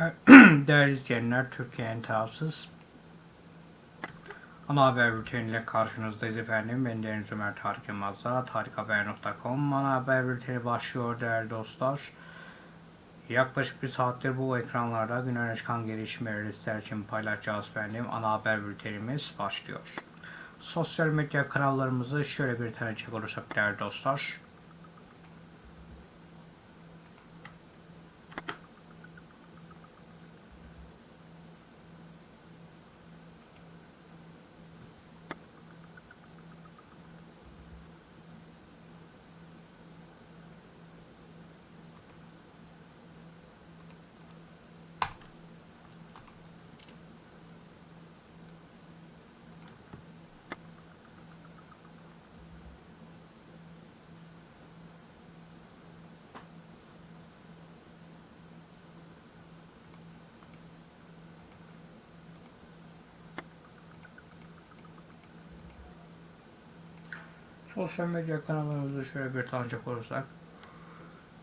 Değerli izleyenler, Türkiye'nin tarafsız ana haber bülteniyle karşınızdayız efendim. Ben Deniz Ömer Tarık Yılmaz'la tarikhaber.com ana haber bülteni başlıyor değerli dostlar. Yaklaşık bir saattir bu ekranlarda gün öne çıkan gelişmeleri sizler için paylaşacağız efendim. Ana haber bültenimiz başlıyor. Sosyal medya kanallarımızı şöyle bir tanıcak olursak değerli dostlar. Sosyal medya kanallarımızı şöyle bir tanıcak olursak.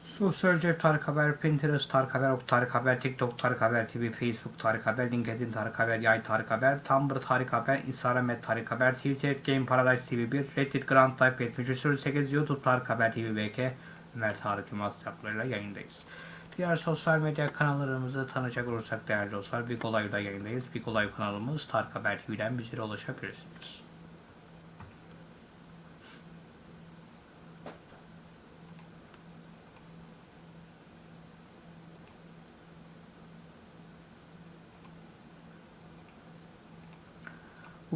Sosyal cep Tarık Haber, Pinterest Tarık Haber, Ok Tarık Haber, TikTok Tarık Haber TV, Facebook Tarık Haber, LinkedIn Tarık Haber, Yay Tarık Haber, Tumblr Tarık Haber, Instagram et Tarık Haber, Twitter Game Paradise TV 1, Reddit Grand Type 7308, YouTube Tarık Haber TV BK, Ömer Tarık Yılmaz hesaplarıyla yayındayız. Diğer sosyal medya kanallarımızı tanıyacak olursak değerli dostlar, Big Olay'da yayındayız. Big Olay kanalımız Tarık Haber TV'den bizlere ulaşabilirsiniz.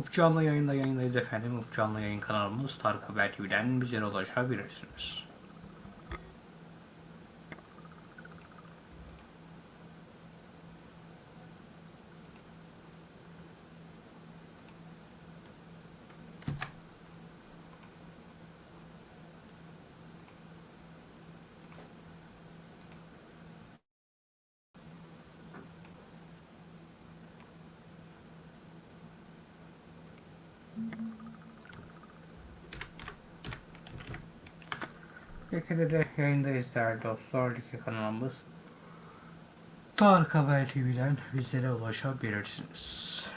Up canlı yayında yayındayız efendim. Up canlı yayın kanalımız Tarık Haber TV'den bizlere ulaşabilirsiniz. Like'de de yayındayız değerli dostlar. Like kanalımız Tarık Haber TV'den bizlere ulaşabilirsiniz.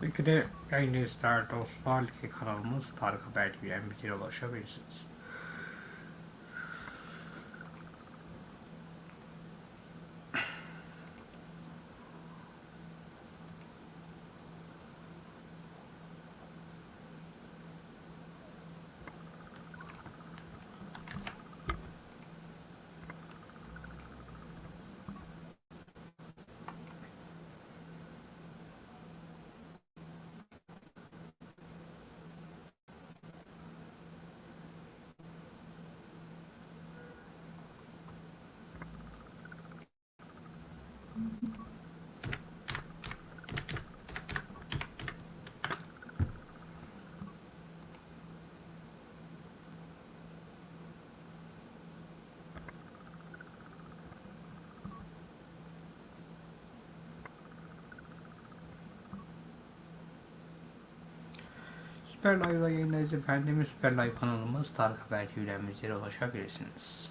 Tabii de yayını izler dostlar. Like kanalımız Tarık Haber TV'den bize ulaşabilirsiniz. Süper Live'da yayındayız efendim. Süper Live kanalımız Tarık Haber TV'den bizlere ulaşabilirsiniz.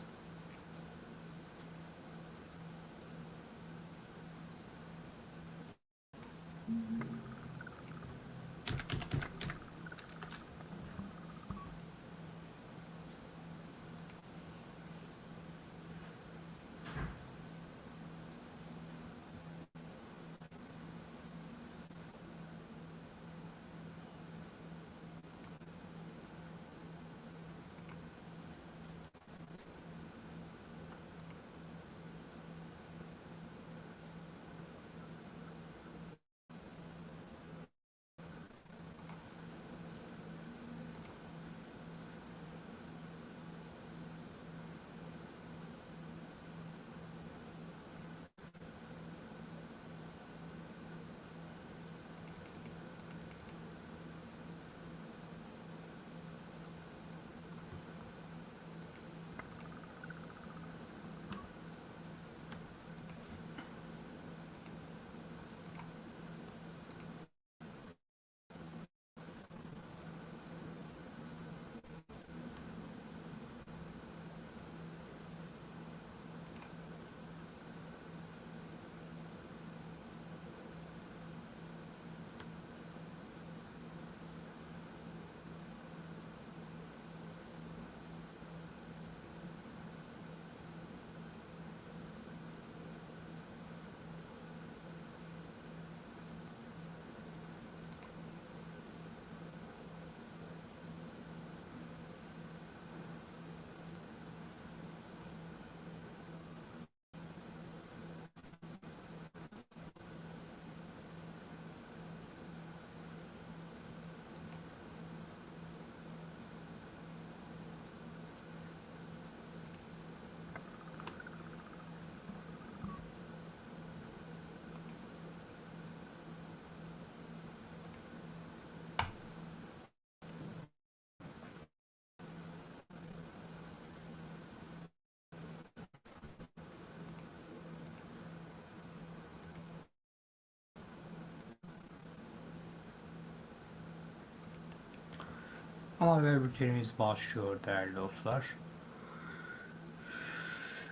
Ama haber bültenimiz başlıyor değerli dostlar.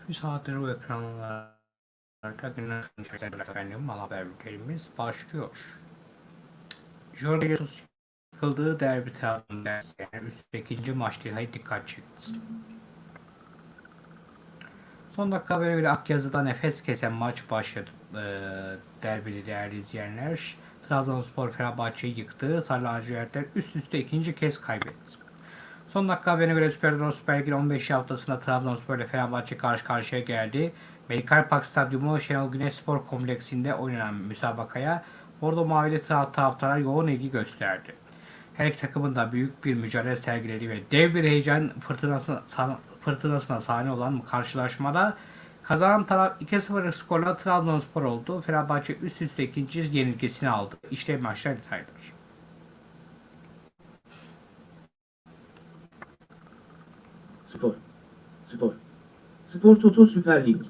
Bir saattir bu ekranlarda günler efendim ana haber bültenimiz başlıyor. Jorge Jesus yıkıldığı derbi tarafında yani üstteki ikinci maç detayı dikkat çekti. Son dakika habere göre Akyazı'da nefes kesen maç başladı. Ee, derbili değerli izleyenler. Trabzonspor Fenerbahçe'yi yıktı. Sarı lacivertler üst üste ikinci kez kaybetti. Son dakika haberine göre Süper Lig'in 15 haftasında Trabzonspor ile Fenerbahçe karşı karşıya geldi. Medikal Park Stadyumu Şenol Güneş Spor Kompleksinde oynanan müsabakaya Bordo Mavili taraf taraftarlar yoğun ilgi gösterdi. Her iki takımın da büyük bir mücadele sergiledi ve dev bir heyecan fırtınasına, fırtınasına sahne olan karşılaşmada Kazanan taraf 2-0 skorla Trabzonspor oldu. Fenerbahçe üst üste ikinci yenilgisini aldı. İşte maçlar detayları. Spor. Spor. Spor Toto Süper Lig.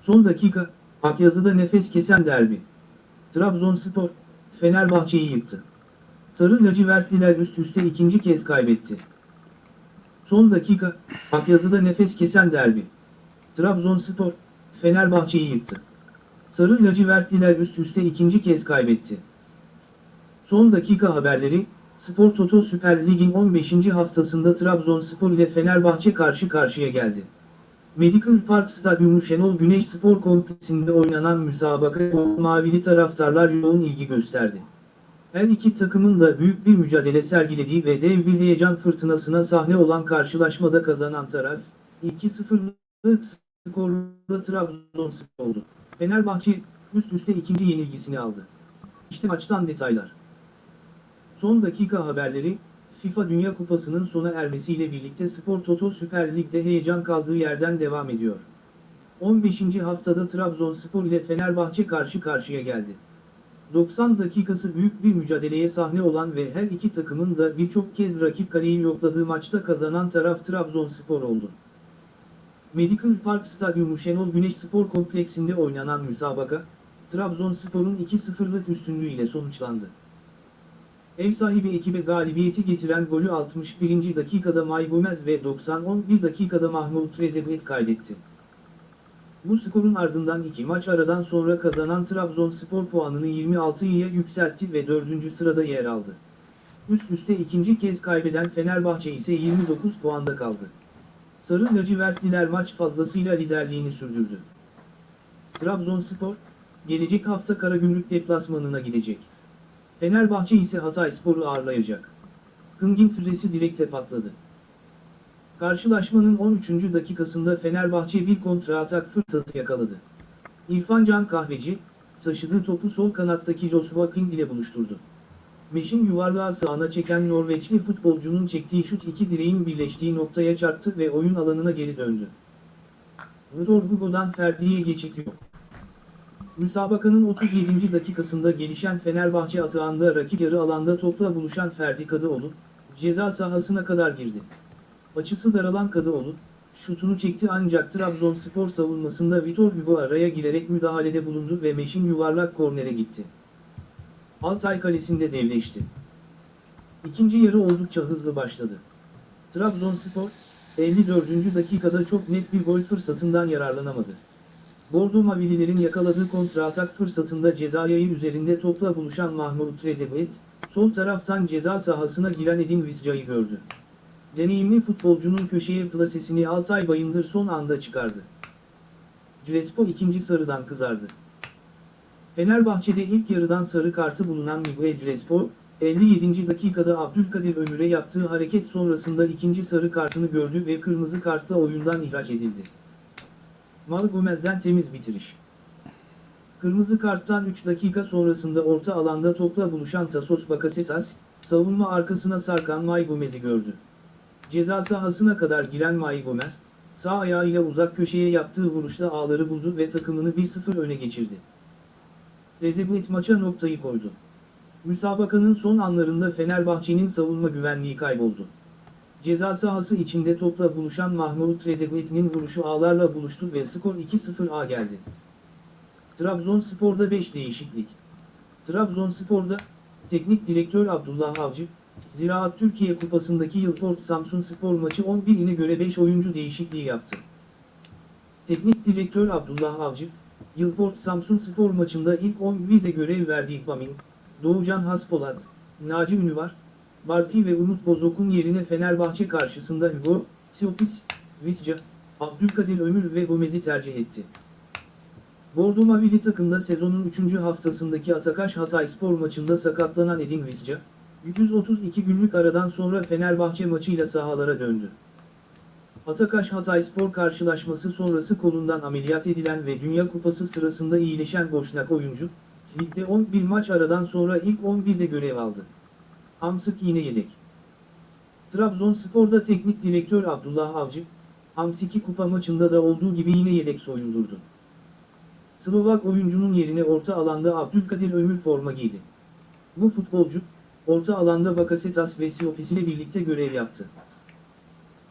Son dakika, Akyazı'da nefes kesen derbi. Trabzonspor, Fenerbahçe'yi yıktı. Sarı lacivertliler üst üste ikinci kez kaybetti. Son dakika, Akyazı'da nefes kesen derbi. Trabzonspor, Fenerbahçe'yi yıktı. Sarı lacivertliler üst üste ikinci kez kaybetti. Son dakika haberleri, Spor Toto Süper Lig'in 15. haftasında Trabzonspor ile Fenerbahçe karşı karşıya geldi. Medical Park Stadyumu Şenol Güneş Spor Kompleksinde oynanan müsabaka mavili taraftarlar yoğun ilgi gösterdi. Her iki takımın da büyük bir mücadele sergilediği ve dev bir heyecan fırtınasına sahne olan karşılaşmada kazanan taraf, 2-0'lık skorla Trabzonspor oldu. Fenerbahçe, üst üste ikinci yenilgisini aldı. İşte maçtan detaylar. Son dakika haberleri, FIFA Dünya Kupası'nın sona ermesiyle birlikte Spor Toto Süper Lig'de heyecan kaldığı yerden devam ediyor. 15. haftada Trabzonspor ile Fenerbahçe karşı karşıya geldi. 90 dakikası büyük bir mücadeleye sahne olan ve her iki takımın da birçok kez rakip kaleyi yokladığı maçta kazanan taraf Trabzonspor oldu. Medical Park Stadyumu Şenol Güneş Spor Kompleksinde oynanan müsabaka, Trabzonspor'un 2-0'lık üstünlüğüyle sonuçlandı. Ev sahibi ekibe galibiyeti getiren golü 61. dakikada May Gomez ve 90-11 dakikada Mahmut Trezeguet kaydetti. Bu skorun ardından iki maç aradan sonra kazanan Trabzonspor puanını 26'ya yükseltti ve 4. sırada yer aldı. Üst üste ikinci kez kaybeden Fenerbahçe ise 29 puanda kaldı. Sarı lacivertliler maç fazlasıyla liderliğini sürdürdü. Trabzonspor, gelecek hafta Karagümrük deplasmanına gidecek. Fenerbahçe ise Hatayspor'u ağırlayacak. Kıngin füzesi direkte patladı. Karşılaşmanın 13. dakikasında Fenerbahçe bir kontra-atak fırsatı yakaladı. İrfan Can Kahveci, taşıdığı topu sol kanattaki Joshua King ile buluşturdu. Meşin yuvarlağı sağına çeken Norveçli futbolcunun çektiği şut iki direğin birleştiği noktaya çarptı ve oyun alanına geri döndü. Vitor Hugo'dan Ferdi'ye geçit yok. Müsabakanın 37. dakikasında gelişen Fenerbahçe atağında rakip yarı alanda topla buluşan Ferdi Kadıoğlu, ceza sahasına kadar girdi. Açısı daralan Kadıoğlu, şutunu çekti ancak Trabzonspor savunmasında Vitor Hugo araya girerek müdahalede bulundu ve Meşin yuvarlak kornere gitti. Altay kalesinde devleşti. İkinci yarı oldukça hızlı başladı. Trabzonspor, 54. dakikada çok net bir gol fırsatından yararlanamadı. Bordo Mavililerin yakaladığı kontra-atak fırsatında cezayayı üzerinde topla buluşan Mahmut Trezeguet, sol taraftan ceza sahasına giren Edin Visca'yı gördü. Deneyimli futbolcunun köşeye plasesini Altay Bayındır son anda çıkardı. Crespo ikinci sarıdan kızardı. Fenerbahçe'de ilk yarıdan sarı kartı bulunan Miguel Crespo, 57. dakikada Abdülkadir Ömür'e yaptığı hareket sonrasında ikinci sarı kartını gördü ve kırmızı kartla oyundan ihraç edildi. Mal Gomez'den temiz bitiriş. Kırmızı karttan 3 dakika sonrasında orta alanda topla buluşan Tasos Bakasetas, savunma arkasına sarkan May Gomez'i gördü. Ceza sahasına kadar giren May Gomez, sağ ayağıyla uzak köşeye yaptığı vuruşla ağları buldu ve takımını 1-0 öne geçirdi. Trezeguet maça noktayı koydu. Müsabakanın son anlarında Fenerbahçe'nin savunma güvenliği kayboldu. Ceza sahası içinde topla buluşan Mahmut Trezeguet'in vuruşu ağlarla buluştu ve skor 2-0'a geldi. Trabzonspor'da 5 değişiklik. Trabzonspor'da, teknik direktör Abdullah Avcı, Ziraat Türkiye Kupası'ndaki Yılport Samsun Spor maçı 11'ine göre 5 oyuncu değişikliği yaptı. Teknik direktör Abdullah Avcı, Yılport Samsun Spor maçında ilk 11'de görev verdiği Bamin, Doğucan Haspolat, Naci Ünüvar, Barpi ve Umut Bozok'un yerine Fenerbahçe karşısında Hugo, Siopis, Visca, Abdülkadir Ömür ve Gomez'i tercih etti. Bordo Mavili takımda sezonun 3. haftasındaki Atakaş Hatayspor maçında sakatlanan Edin Visca, 132 günlük aradan sonra Fenerbahçe maçıyla sahalara döndü. Atakaş Hatayspor karşılaşması sonrası kolundan ameliyat edilen ve Dünya Kupası sırasında iyileşen Boşnak oyuncu, ligde 11 maç aradan sonra ilk 11'de görev aldı. Hamsık yine yedek. Trabzonspor'da teknik direktör Abdullah Avcı, Hamsik'i kupa maçında da olduğu gibi yine yedek soyundurdu. Slovak oyuncunun yerine orta alanda Abdülkadir Ömür forma giydi. Bu futbolcu, orta alanda Bakasetas ve Siopis ile birlikte görev yaptı.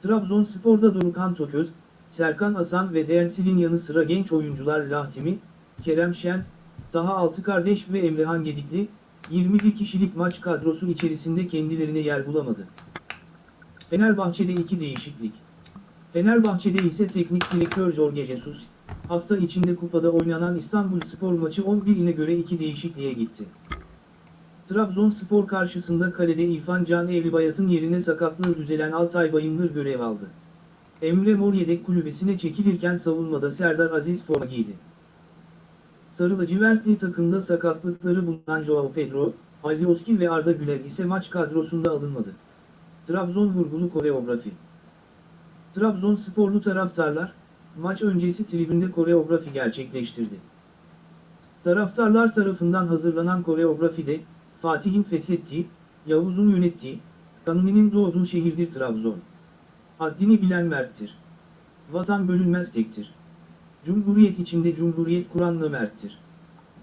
Trabzonspor'da Dorukhan Toköz, Serkan Hasan ve Densil'in yanı sıra genç oyuncular Lahtimi, Kerem Şen, Taha Altı Kardeş ve Emrehan Gedikli, 21 kişilik maç kadrosu içerisinde kendilerine yer bulamadı. Fenerbahçe'de iki değişiklik. Fenerbahçe'de ise teknik direktör Jorge Jesus, hafta içinde kupada oynanan İstanbul Spor maçı 11'ine göre iki değişikliğe gitti. Trabzonspor karşısında kalede İrfan Can Evlibayat'ın yerine sakatlığı düzelen Altay Bayındır görev aldı. Emre Mor yedek kulübesine çekilirken savunmada Serdar Aziz forma giydi. Sarı lacivertli takımda sakatlıkları bulunan Joao Pedro, Alioski ve Arda Güler ise maç kadrosunda alınmadı. Trabzon vurgulu koreografi Trabzonsporlu taraftarlar, maç öncesi tribünde koreografi gerçekleştirdi. Taraftarlar tarafından hazırlanan koreografide, Fatih'in fethettiği, Yavuz'un yönettiği, Kanuni'nin doğduğu şehirdir Trabzon. Haddini bilen merttir. Vatan bölünmez tektir. Cumhuriyet içinde cumhuriyet kuranla merttir.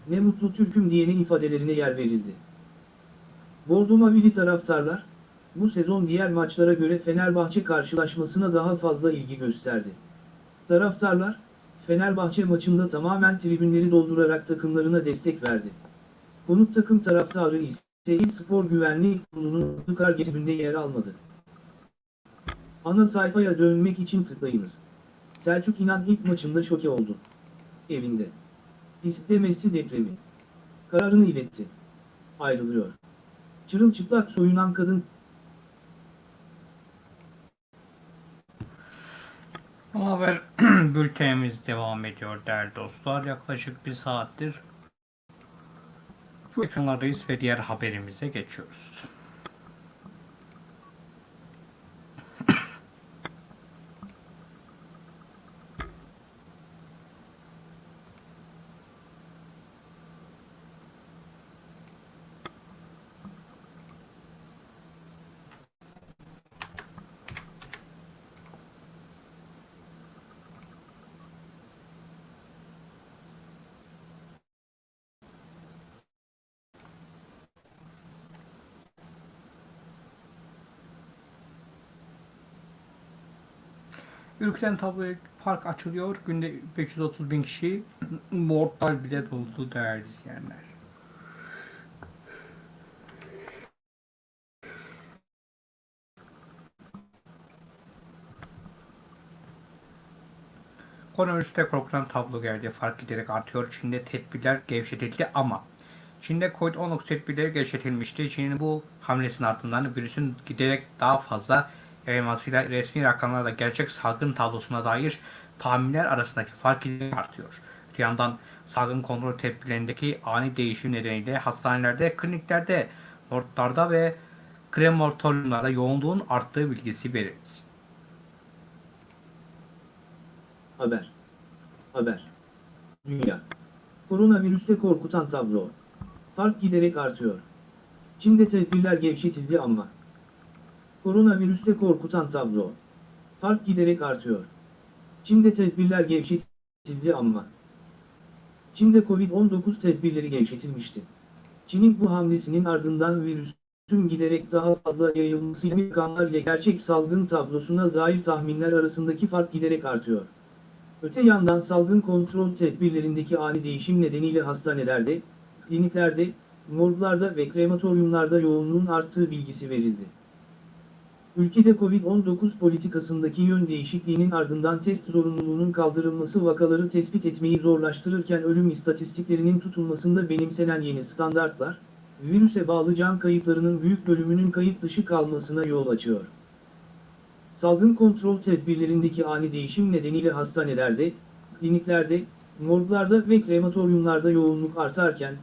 Ne mutlu Türk'üm diyene ifadelerine yer verildi. Bordo Mavili taraftarlar, bu sezon diğer maçlara göre Fenerbahçe karşılaşmasına daha fazla ilgi gösterdi. Taraftarlar, Fenerbahçe maçında tamamen tribünleri doldurarak takımlarına destek verdi. Konuk takım taraftarı ise İl Spor Güvenlik Kurulu'nun Dukar tribünde yer almadı. Ana sayfaya dönmek için tıklayınız. Selçuk İnan ilk maçında şoke oldu. Evinde. Diskte Messi depremi. Kararını iletti. Ayrılıyor. Çırılçıplak soyunan kadın haber bültenimiz devam ediyor değerli dostlar. Yaklaşık bir saattir bu ekranlardayız ve diğer haberimize geçiyoruz. Ülkeden tabloya park açılıyor. Günde 530 bin kişi mortal bile doldu değerli izleyenler. Koronavirüste korkulan tablo geldi. Fark giderek artıyor. Çin'de tedbirler gevşetildi ama Çin'de Covid-19 tedbirleri gevşetilmişti. Çin'in bu hamlesinin ardından virüsün giderek daha fazla yayılmasıyla resmi rakamlarla gerçek salgın tablosuna dair tahminler arasındaki fark artıyor. Bir yandan salgın kontrol tedbirlerindeki ani değişim nedeniyle hastanelerde, kliniklerde, morglarda ve krematoryumlarda yoğunluğun arttığı bilgisi verildi. Haber. Haber. Dünya. Koronavirüste korkutan tablo. Fark giderek artıyor. Çin'de tedbirler gevşetildi ama. Koronavirüste korkutan tablo. Fark giderek artıyor. Çin'de tedbirler gevşetildi ama. Çin'de Covid-19 tedbirleri gevşetilmişti. Çin'in bu hamlesinin ardından virüsün giderek daha fazla yayılmasıyla rakamlar ile gerçek salgın tablosuna dair tahminler arasındaki fark giderek artıyor. Öte yandan salgın kontrol tedbirlerindeki ani değişim nedeniyle hastanelerde, kliniklerde, morglarda ve krematoryumlarda yoğunluğun arttığı bilgisi verildi. Ülkede Covid-19 politikasındaki yön değişikliğinin ardından test zorunluluğunun kaldırılması vakaları tespit etmeyi zorlaştırırken ölüm istatistiklerinin tutulmasında benimsenen yeni standartlar, virüse bağlı can kayıplarının büyük bölümünün kayıt dışı kalmasına yol açıyor. Salgın kontrol tedbirlerindeki ani değişim nedeniyle hastanelerde, kliniklerde, morglarda ve krematoryumlarda yoğunluk artarken,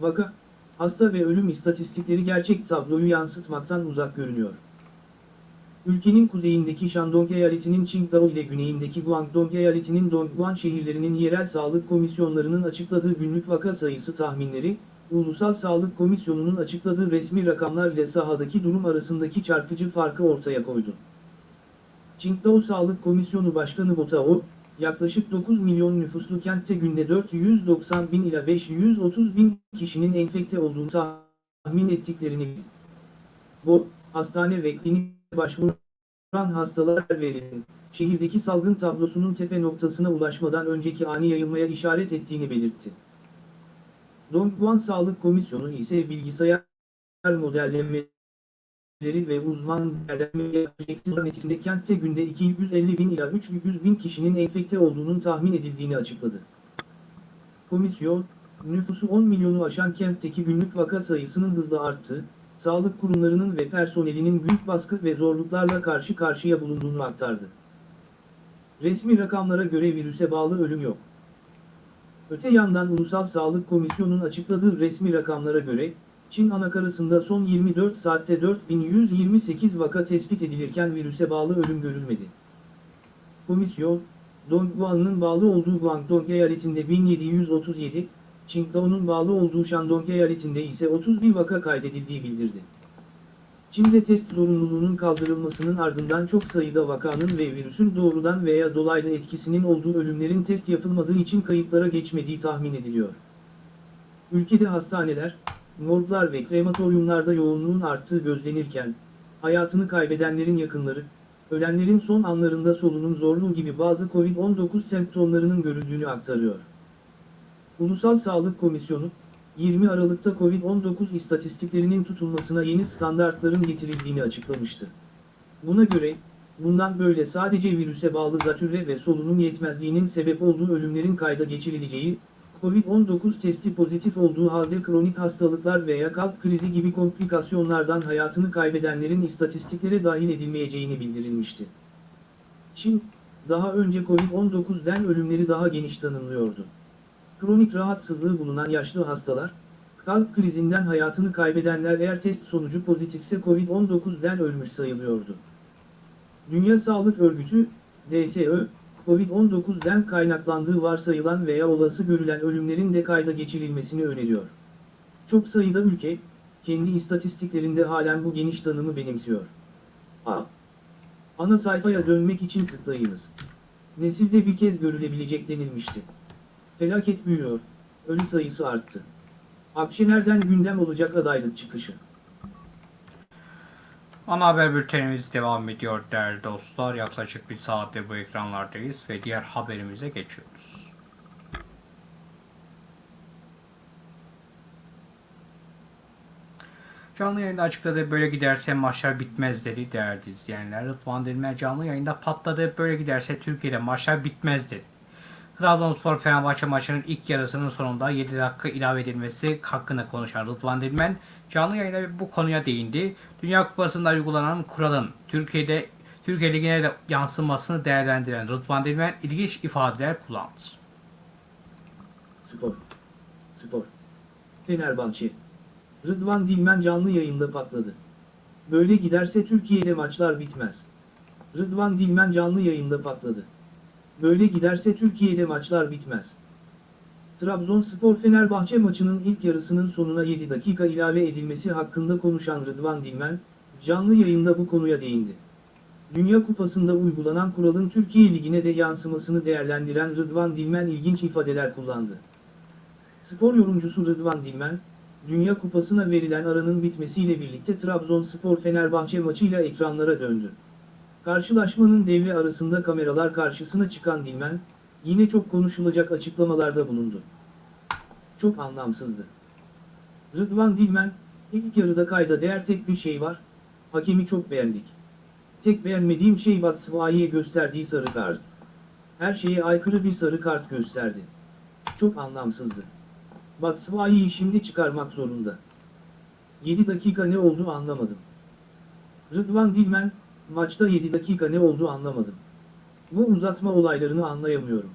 vaka, hasta ve ölüm istatistikleri gerçek tabloyu yansıtmaktan uzak görünüyor. Ülkenin kuzeyindeki Shandong eyaletinin Qingdao ile güneyindeki Guangdong eyaletinin Dongguan şehirlerinin yerel sağlık komisyonlarının açıkladığı günlük vaka sayısı tahminleri, Ulusal Sağlık Komisyonu'nun açıkladığı resmi rakamlar ile sahadaki durum arasındaki çarpıcı farkı ortaya koydu. Qingdao Sağlık Komisyonu Başkanı Botao, yaklaşık 9 milyon nüfuslu kentte günde 490 bin ila 530 bin kişinin enfekte olduğunu tahmin ettiklerini Bu, hastane ve klinik başvuran hastalar verildi. Şehirdeki salgın tablosunun tepe noktasına ulaşmadan önceki ani yayılmaya işaret ettiğini belirtti. Dongguan Sağlık Komisyonu ise bilgisayar modellemeleri ve uzman değerlendirme neticesinde kentte günde 250 bin ila 300 bin kişinin enfekte olduğunun tahmin edildiğini açıkladı. Komisyon, nüfusu 10 milyonu aşan kentteki günlük vaka sayısının hızla arttığı, sağlık kurumlarının ve personelinin büyük baskı ve zorluklarla karşı karşıya bulunduğunu aktardı. Resmi rakamlara göre virüse bağlı ölüm yok. Öte yandan Ulusal Sağlık Komisyonu'nun açıkladığı resmi rakamlara göre, Çin anakarasında son 24 saatte 4128 vaka tespit edilirken virüse bağlı ölüm görülmedi. Komisyon, Dongguan'ın bağlı olduğu Guangdong eyaletinde 1737, Qingdao'nun bağlı olduğu Shandong eyaletinde ise 31 vaka kaydedildiği bildirdi. Çin'de test zorunluluğunun kaldırılmasının ardından çok sayıda vakanın ve virüsün doğrudan veya dolaylı etkisinin olduğu ölümlerin test yapılmadığı için kayıtlara geçmediği tahmin ediliyor. Ülkede hastaneler, morglar ve krematoryumlarda yoğunluğun arttığı gözlenirken, hayatını kaybedenlerin yakınları, ölenlerin son anlarında solunum zorluğu gibi bazı COVID-19 semptomlarının görüldüğünü aktarıyor. Ulusal Sağlık Komisyonu, 20 Aralık'ta COVID-19 istatistiklerinin tutulmasına yeni standartların getirildiğini açıklamıştı. Buna göre, bundan böyle sadece virüse bağlı zatürre ve solunum yetmezliğinin sebep olduğu ölümlerin kayda geçirileceği, COVID-19 testi pozitif olduğu halde kronik hastalıklar veya kalp krizi gibi komplikasyonlardan hayatını kaybedenlerin istatistiklere dahil edilmeyeceğini bildirilmişti. Çin, daha önce COVID-19'den ölümleri daha geniş tanımlıyordu. Kronik rahatsızlığı bulunan yaşlı hastalar, kalp krizinden hayatını kaybedenler eğer test sonucu pozitifse COVID-19'den ölmüş sayılıyordu. Dünya Sağlık Örgütü, DSÖ, COVID-19'den kaynaklandığı varsayılan veya olası görülen ölümlerin de kayda geçirilmesini öneriyor. Çok sayıda ülke, kendi istatistiklerinde halen bu geniş tanımı benimsiyor. A. Ana sayfaya dönmek için tıklayınız. Nesilde bir kez görülebilecek denilmişti. Felaket büyüyor, ölü sayısı arttı. Akşener'den gündem olacak adaylık çıkışı. Ana haber bültenimiz devam ediyor değerli dostlar. Yaklaşık bir saattir bu ekranlardayız ve diğer haberimize geçiyoruz. Canlı yayında açıkladı böyle giderse maçlar bitmez dedi değerli izleyenler. Rıdvan Dilmen canlı yayında patladı böyle giderse Türkiye'de maçlar bitmez dedi. Trabzonspor Fenerbahçe maçının ilk yarısının sonunda 7 dakika ilave edilmesi hakkında konuşan Rıdvan Dilmen canlı yayında bu konuya değindi. Dünya Kupası'nda uygulanan kuralın Türkiye'de Türkiye Ligi'ne de yansımasını değerlendiren Rıdvan Dilmen ilginç ifadeler kullandı. Spor. Spor. Fenerbahçe. Rıdvan Dilmen canlı yayında patladı. Böyle giderse Türkiye'de maçlar bitmez. Rıdvan Dilmen canlı yayında patladı. Böyle giderse Türkiye'de maçlar bitmez. Trabzonspor Fenerbahçe maçının ilk yarısının sonuna 7 dakika ilave edilmesi hakkında konuşan Rıdvan Dilmen, canlı yayında bu konuya değindi. Dünya Kupası'nda uygulanan kuralın Türkiye Ligi'ne de yansımasını değerlendiren Rıdvan Dilmen ilginç ifadeler kullandı. Spor yorumcusu Rıdvan Dilmen, Dünya Kupası'na verilen aranın bitmesiyle birlikte Trabzonspor Fenerbahçe maçıyla ekranlara döndü. Karşılaşmanın devre arasında kameralar karşısına çıkan Dilmen, yine çok konuşulacak açıklamalarda bulundu. Çok anlamsızdı. Rıdvan Dilmen, ilk yarıda kayda değer tek bir şey var, hakemi çok beğendik. Tek beğenmediğim şey Batshuayi'ye gösterdiği sarı kart. Her şeye aykırı bir sarı kart gösterdi. Çok anlamsızdı. Batshuayi'yi şimdi çıkarmak zorunda. 7 dakika ne oldu anlamadım. Rıdvan Dilmen, maçta 7 dakika ne oldu anlamadım. Bu uzatma olaylarını anlayamıyorum.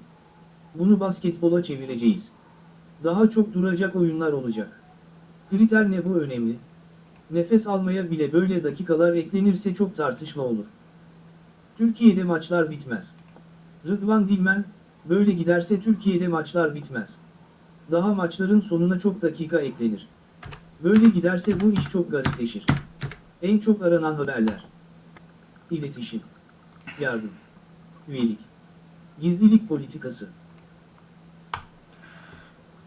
Bunu basketbola çevireceğiz. Daha çok duracak oyunlar olacak. Kriter ne bu önemli. Nefes almaya bile böyle dakikalar eklenirse çok tartışma olur. Türkiye'de maçlar bitmez. Rıdvan Dilmen, böyle giderse Türkiye'de maçlar bitmez. Daha maçların sonuna çok dakika eklenir. Böyle giderse bu iş çok garipleşir. En çok aranan haberler. İletişim. Yardım. Üyelik. Gizlilik politikası.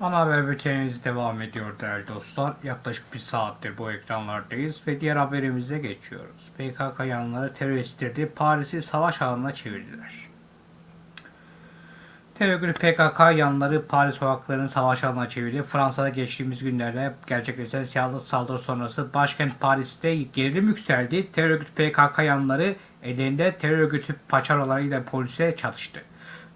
Ana haber bültenimiz devam ediyor değerli dostlar. Yaklaşık bir saattir bu ekranlardayız ve diğer haberimize geçiyoruz. PKK yanları teröristleri Paris'i savaş alanına çevirdiler. Terör PKK yanları Paris sokaklarını savaş alanına çevirdi. Fransa'da geçtiğimiz günlerde gerçekleşen silahlı saldırı sonrası başkent Paris'te gerilim yükseldi. Terör PKK yanları ellerinde terör örgütü paçarolarıyla polise çatıştı.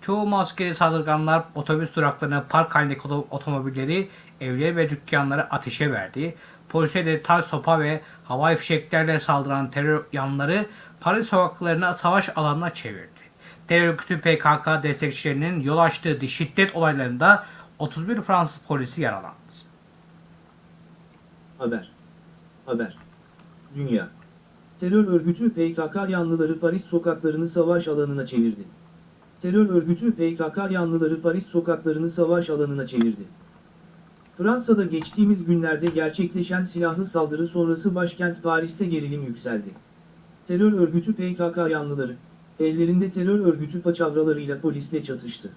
Çoğu maskeli saldırganlar otobüs duraklarına park halindeki oto- otomobilleri, evleri ve dükkanları ateşe verdi. Polise de taş sopa ve havai fişeklerle saldıran terör yanları Paris sokaklarına savaş alanına çevirdi. Terör örgütü PKK destekçilerinin yol açtığı şiddet olaylarında 31 Fransız polisi yaralandı. Haber. Haber. Dünya. Terör örgütü PKK yanlıları Paris sokaklarını savaş alanına çevirdi. Terör örgütü PKK yanlıları Paris sokaklarını savaş alanına çevirdi. Fransa'da geçtiğimiz günlerde gerçekleşen silahlı saldırı sonrası başkent Paris'te gerilim yükseldi. Terör örgütü PKK yanlıları, ellerinde terör örgütü paçavralarıyla polisle çatıştı.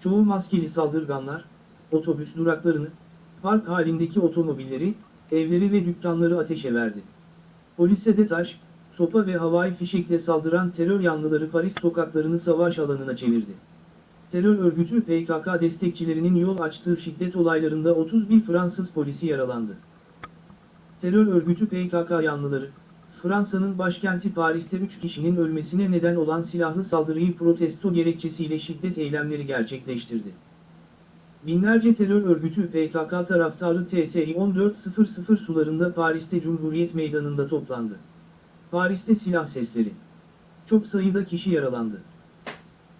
Çoğu maskeli saldırganlar, otobüs duraklarını, park halindeki otomobilleri, evleri ve dükkanları ateşe verdi. Polise de taş, sopa ve havai fişekle saldıran terör yanlıları Paris sokaklarını savaş alanına çevirdi. Terör örgütü PKK destekçilerinin yol açtığı şiddet olaylarında 31 Fransız polisi yaralandı. Terör örgütü PKK yanlıları, Fransa'nın başkenti Paris'te 3 kişinin ölmesine neden olan silahlı saldırıyı protesto gerekçesiyle şiddet eylemleri gerçekleştirdi. Binlerce terör örgütü PKK taraftarı TSI 1400 sularında Paris'te Cumhuriyet Meydanı'nda toplandı. Paris'te silah sesleri. Çok sayıda kişi yaralandı.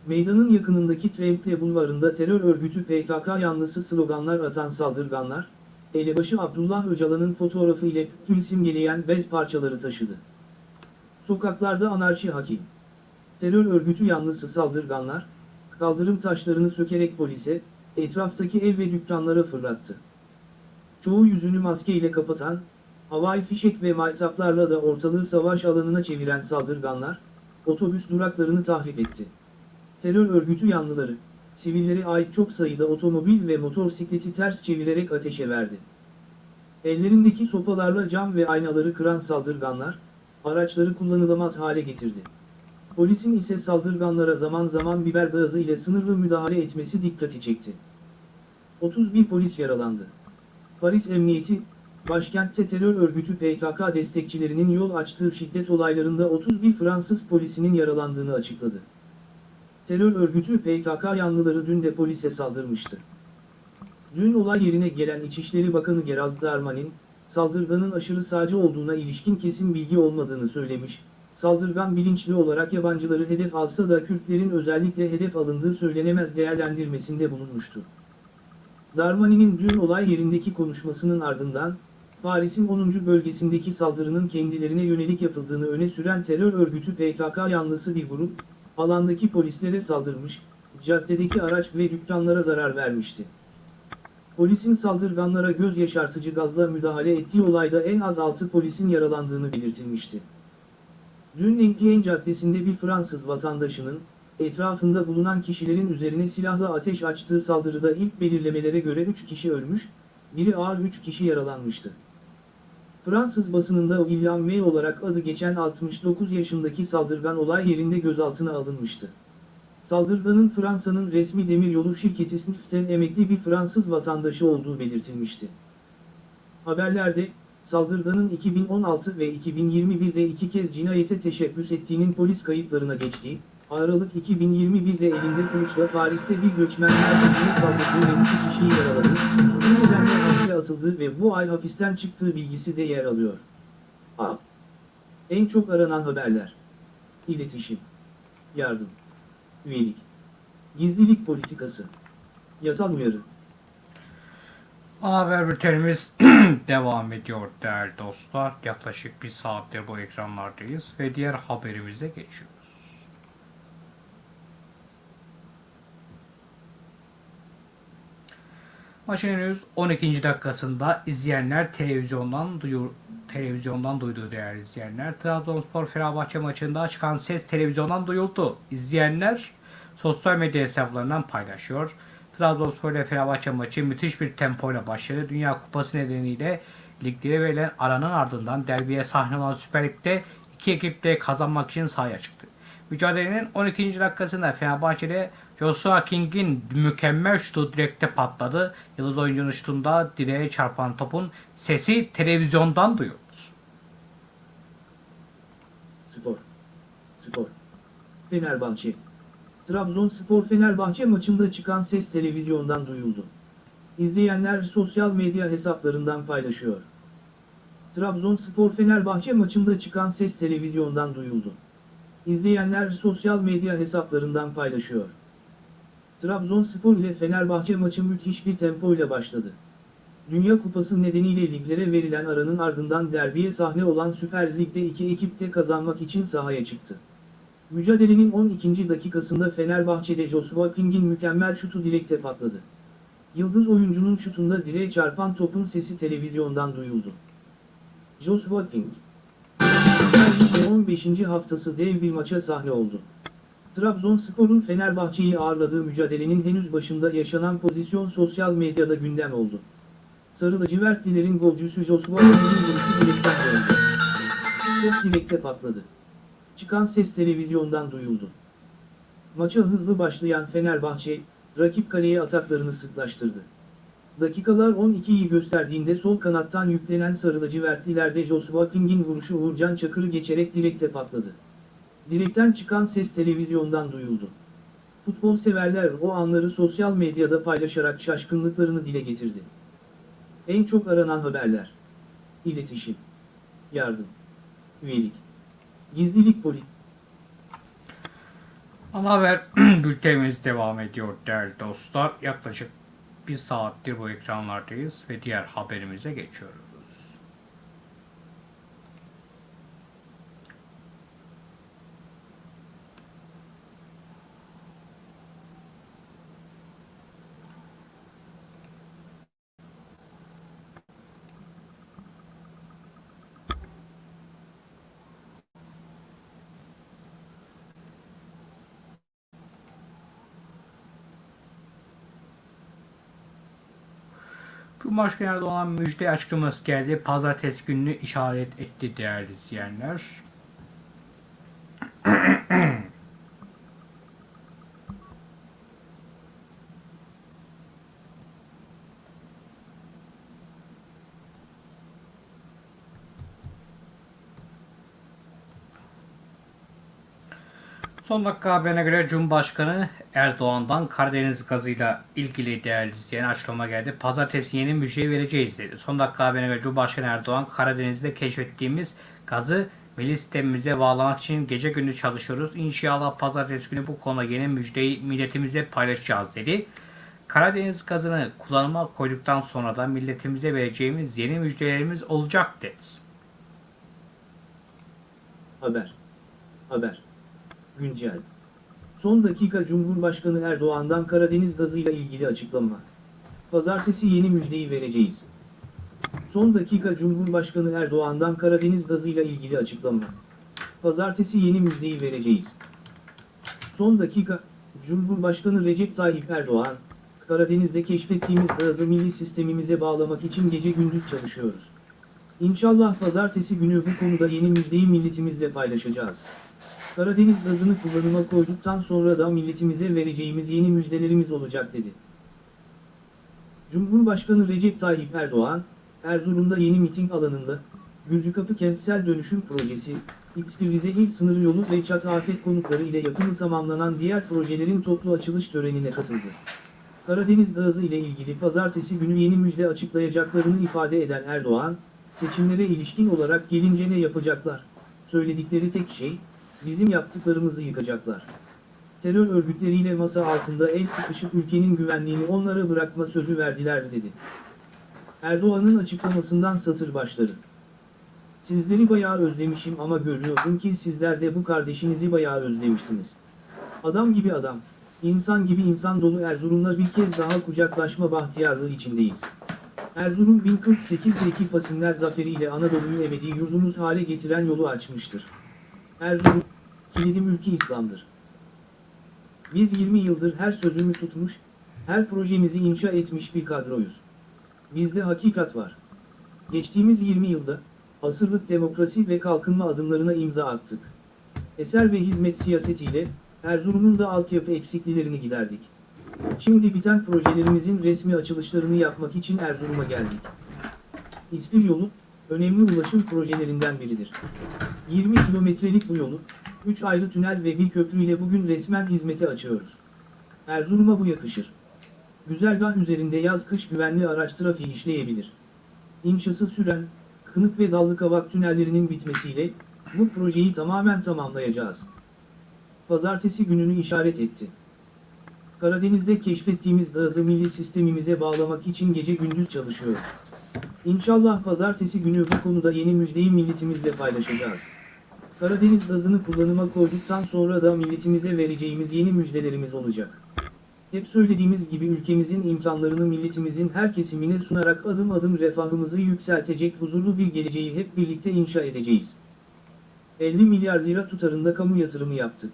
Meydanın yakınındaki Tremple bulvarında terör örgütü PKK yanlısı sloganlar atan saldırganlar, elebaşı Abdullah Öcalan'ın fotoğrafı ile tüm simgeleyen bez parçaları taşıdı. Sokaklarda anarşi hakim. Terör örgütü yanlısı saldırganlar, kaldırım taşlarını sökerek polise, etraftaki ev ve dükkanlara fırlattı. Çoğu yüzünü maske ile kapatan, havai fişek ve maytaplarla da ortalığı savaş alanına çeviren saldırganlar, otobüs duraklarını tahrip etti. Terör örgütü yanlıları, sivillere ait çok sayıda otomobil ve motosikleti ters çevirerek ateşe verdi. Ellerindeki sopalarla cam ve aynaları kıran saldırganlar, araçları kullanılamaz hale getirdi. Polisin ise saldırganlara zaman zaman biber gazı ile sınırlı müdahale etmesi dikkati çekti. 31 polis yaralandı. Paris Emniyeti, başkentte terör örgütü PKK destekçilerinin yol açtığı şiddet olaylarında 31 Fransız polisinin yaralandığını açıkladı. Terör örgütü PKK yanlıları dün de polise saldırmıştı. Dün olay yerine gelen İçişleri Bakanı Gerald Darmanin, saldırganın aşırı sağcı olduğuna ilişkin kesin bilgi olmadığını söylemiş, saldırgan bilinçli olarak yabancıları hedef alsa da Kürtlerin özellikle hedef alındığı söylenemez değerlendirmesinde bulunmuştu. Darmanin'in dün olay yerindeki konuşmasının ardından, Paris'in 10. bölgesindeki saldırının kendilerine yönelik yapıldığını öne süren terör örgütü PKK yanlısı bir grup, alandaki polislere saldırmış, caddedeki araç ve dükkanlara zarar vermişti. Polisin saldırganlara göz yaşartıcı gazla müdahale ettiği olayda en az 6 polisin yaralandığını belirtilmişti. Dün Enghien Caddesi'nde bir Fransız vatandaşının, etrafında bulunan kişilerin üzerine silahla ateş açtığı saldırıda ilk belirlemelere göre 3 kişi ölmüş, biri ağır 3 kişi yaralanmıştı. Fransız basınında William May olarak adı geçen 69 yaşındaki saldırgan olay yerinde gözaltına alınmıştı. Saldırganın Fransa'nın resmi demiryolu şirketi SNCF'ten emekli bir Fransız vatandaşı olduğu belirtilmişti. Haberlerde, saldırganın 2016 ve 2021'de iki kez cinayete teşebbüs ettiğinin polis kayıtlarına geçtiği, Aralık 2021'de elinde kılıçla Paris'te bir göçmen merkezine saldırdığı ve iki kişiyi yaraladı, bu nedenle hapse atıldığı ve bu ay hapisten çıktığı bilgisi de yer alıyor. A. En çok aranan haberler. İletişim. Yardım. Üyelik. Gizlilik politikası. Yasal uyarı. Haber bültenimiz devam ediyor değerli dostlar. Yaklaşık bir saattir bu ekranlardayız ve diğer haberimize geçiyoruz. Maçın henüz 12. dakikasında izleyenler televizyondan duyur, televizyondan duyduğu değerli izleyenler. Trabzonspor Fenerbahçe maçında çıkan ses televizyondan duyuldu. İzleyenler sosyal medya hesaplarından paylaşıyor. Trabzonspor ile Fenerbahçe maçı müthiş bir tempoyla başladı. Dünya Kupası nedeniyle liglere verilen aranın ardından derbiye sahne olan Süper Lig'de iki ekip de kazanmak için sahaya çıktı. Mücadelenin 12. dakikasında Fenerbahçe'de Joshua King'in mükemmel şutu direkte patladı. Yıldız oyuncunun şutunda direğe çarpan topun sesi televizyondan duyuldu. Spor. Spor. Fenerbahçe. Trabzonspor Fenerbahçe maçında çıkan ses televizyondan duyuldu. İzleyenler sosyal medya hesaplarından paylaşıyor. Trabzonspor Fenerbahçe maçında çıkan ses televizyondan duyuldu. İzleyenler sosyal medya hesaplarından paylaşıyor. Trabzonspor ile Fenerbahçe maçı müthiş bir tempo ile başladı. Dünya Kupası nedeniyle liglere verilen aranın ardından derbiye sahne olan Süper Lig'de iki ekip de kazanmak için sahaya çıktı. Mücadelenin 12. dakikasında Fenerbahçe'de Joshua King'in mükemmel şutu direkte patladı. Yıldız oyuncunun şutunda direğe çarpan topun sesi televizyondan duyuldu. Joshua King Süper Lig'de 15. haftası dev bir maça sahne oldu. Trabzonspor'un Fenerbahçe'yi ağırladığı mücadelenin henüz başında yaşanan pozisyon sosyal medyada gündem oldu. Sarı lacivertlilerin golcüsü Joshua King'in vuruşu direkten döndü. Top direkte patladı. Çıkan ses televizyondan duyuldu. Maça hızlı başlayan Fenerbahçe, rakip kaleye ataklarını sıklaştırdı. Dakikalar 12'yi gösterdiğinde sol kanattan yüklenen sarı lacivertlilerde Joshua King'in vuruşu Uğurcan Çakır'ı geçerek direkte patladı. Direkten çıkan ses televizyondan duyuldu. Futbol severler o anları sosyal medyada paylaşarak şaşkınlıklarını dile getirdi. En çok aranan haberler. İletişim. Yardım. Üyelik. Gizlilik polis. Ana haber bültenimiz devam ediyor değerli dostlar. Yaklaşık bir saattir bu ekranlardayız ve diğer haberimize geçiyoruz. Cumhurbaşkanı Erdoğan müjde açıklaması geldi. Pazartesi gününü işaret etti değerli izleyenler. Son dakika haberine göre Cumhurbaşkanı Erdoğan'dan Karadeniz gazıyla ilgili değerli izleyen açıklama geldi. Pazartesi yeni müjdeyi vereceğiz dedi. Son dakika haberine göre Cumhurbaşkanı Erdoğan Karadeniz'de keşfettiğimiz gazı milli sistemimize bağlamak için gece gündüz çalışıyoruz. İnşallah pazartesi günü bu konuda yeni müjdeyi milletimizle paylaşacağız dedi. Karadeniz gazını kullanıma koyduktan sonra da milletimize vereceğimiz yeni müjdelerimiz olacak dedi. Haber. Haber. Güncel. Son dakika Cumhurbaşkanı Erdoğan'dan Karadeniz gazıyla ilgili açıklama. Pazartesi yeni müjdeyi vereceğiz. Son dakika Cumhurbaşkanı Erdoğan'dan Karadeniz gazıyla ilgili açıklama. Pazartesi yeni müjdeyi vereceğiz. Son dakika, Cumhurbaşkanı Recep Tayyip Erdoğan, Karadeniz'de keşfettiğimiz gazı milli sistemimize bağlamak için gece gündüz çalışıyoruz. İnşallah pazartesi günü bu konuda yeni müjdeyi milletimizle paylaşacağız. Karadeniz gazını kullanıma koyduktan sonra da milletimize vereceğimiz yeni müjdelerimiz olacak dedi. Cumhurbaşkanı Recep Tayyip Erdoğan, Erzurum'da yeni miting alanında, Gürcükapı Kentsel Dönüşüm Projesi, X1 Rize İl Sınır Yolu ve Çatı Afet konutları ile yapımı tamamlanan diğer projelerin toplu açılış törenine katıldı. Karadeniz gazı ile ilgili pazartesi günü yeni müjde açıklayacaklarını ifade eden Erdoğan, seçimlere ilişkin olarak gelince ne yapacaklar? Söyledikleri tek şey, bizim yaptıklarımızı yıkacaklar. Terör örgütleriyle masa altında el sıkışıp ülkenin güvenliğini onlara bırakma sözü verdiler dedi. Erdoğan'ın açıklamasından satır başları. Sizleri bayağı özlemişim ama görüyorum ki sizler de bu kardeşinizi bayağı özlemişsiniz. Adam gibi adam, insan gibi insan dolu Erzurum'la bir kez daha kucaklaşma bahtiyarlığı içindeyiz. Erzurum 1048'deki Fasimler zaferiyle Anadolu'yu ebedi yurdumuz hale getiren yolu açmıştır. Erzurum, kilidi mülki İslam'dır. Biz 20 yıldır her sözümü tutmuş, her projemizi inşa etmiş bir kadroyuz. Bizde hakikat var. Geçtiğimiz 20 yılda, asırlık demokrasi ve kalkınma adımlarına imza attık. Eser ve hizmet siyasetiyle, Erzurum'un da altyapı eksikliklerini giderdik. Şimdi biten projelerimizin resmi açılışlarını yapmak için Erzurum'a geldik. İspir yolu, önemli ulaşım projelerinden biridir. 20 kilometrelik bu yolu, 3 ayrı tünel ve bir köprü ile bugün resmen hizmete açıyoruz. Erzurum'a bu yakışır. Güzergah üzerinde yaz-kış güvenli araç trafiği işleyebilir. İnşası süren, Kınık ve Dallıkavak tünellerinin bitmesiyle, bu projeyi tamamen tamamlayacağız. Pazartesi gününü işaret etti. Karadeniz'de keşfettiğimiz gazı milli sistemimize bağlamak için gece gündüz çalışıyoruz. İnşallah pazartesi günü bu konuda yeni müjdeyi milletimizle paylaşacağız. Karadeniz gazını kullanıma koyduktan sonra da milletimize vereceğimiz yeni müjdelerimiz olacak. Hep söylediğimiz gibi ülkemizin imkanlarını milletimizin her kesimine sunarak adım adım refahımızı yükseltecek huzurlu bir geleceği hep birlikte inşa edeceğiz. 50 milyar lira tutarında kamu yatırımı yaptık.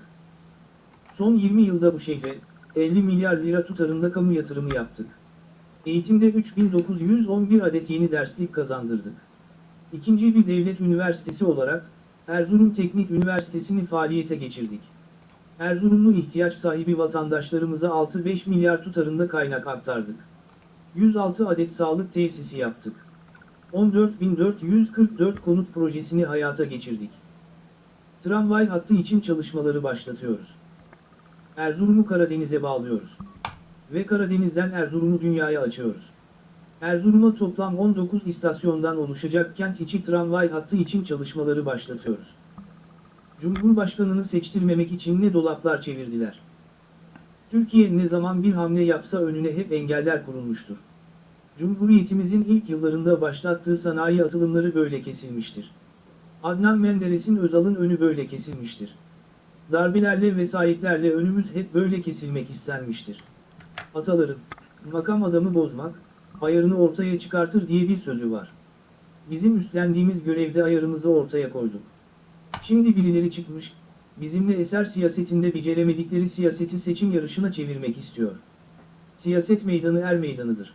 Son 20 yılda bu şehre 50 milyar lira tutarında kamu yatırımı yaptık. Eğitimde 3911 adet yeni derslik kazandırdık. İkinci bir devlet üniversitesi olarak Erzurum Teknik Üniversitesi'ni faaliyete geçirdik. Erzurumlu ihtiyaç sahibi vatandaşlarımıza 6-5 milyar tutarında kaynak aktardık. 106 adet sağlık tesisi yaptık. 14.444 konut projesini hayata geçirdik. Tramvay hattı için çalışmaları başlatıyoruz. Erzurum'u Karadeniz'e bağlıyoruz. Ve Karadeniz'den Erzurum'u dünyaya açıyoruz. Erzurum'a toplam 19 istasyondan oluşacak kent içi tramvay hattı için çalışmaları başlatıyoruz. Cumhurbaşkanını seçtirmemek için ne dolaplar çevirdiler. Türkiye ne zaman bir hamle yapsa önüne hep engeller kurulmuştur. Cumhuriyetimizin ilk yıllarında başlattığı sanayi atılımları böyle kesilmiştir. Adnan Menderes'in Özal'ın önü böyle kesilmiştir. Darbelerle vesayetlerle önümüz hep böyle kesilmek istenmiştir. Ataların, makam adamı bozmak, ayarını ortaya çıkartır diye bir sözü var. Bizim üstlendiğimiz görevde ayarımızı ortaya koyduk. Şimdi birileri çıkmış, bizimle eser siyasetinde beceremedikleri siyaseti seçim yarışına çevirmek istiyor. Siyaset meydanı er meydanıdır.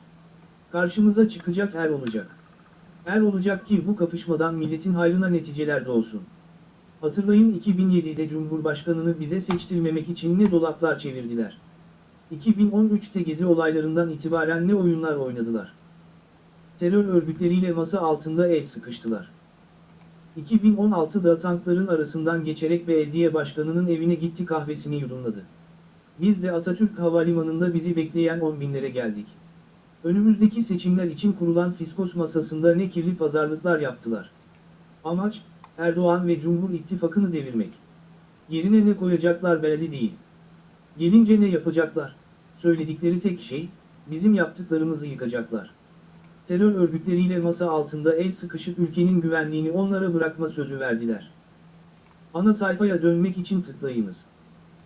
Karşımıza çıkacak er olacak. Er olacak ki bu kapışmadan milletin hayrına neticeler doğsun. Hatırlayın 2007'de Cumhurbaşkanını bize seçtirmemek için ne dolaplar çevirdiler. 2013'te gezi olaylarından itibaren ne oyunlar oynadılar. Terör örgütleriyle masa altında el sıkıştılar. 2016'da tankların arasından geçerek belediye başkanının evine gitti kahvesini yudumladı. Biz de Atatürk Havalimanı'nda bizi bekleyen on binlere geldik. Önümüzdeki seçimler için kurulan fiskos masasında ne kirli pazarlıklar yaptılar. Amaç, Erdoğan ve Cumhur İttifakı'nı devirmek. Yerine ne koyacaklar belli değil. Gelince ne yapacaklar? Söyledikleri tek şey, bizim yaptıklarımızı yıkacaklar. Terör örgütleriyle masa altında el sıkışıp ülkenin güvenliğini onlara bırakma sözü verdiler. Ana sayfaya dönmek için tıklayınız.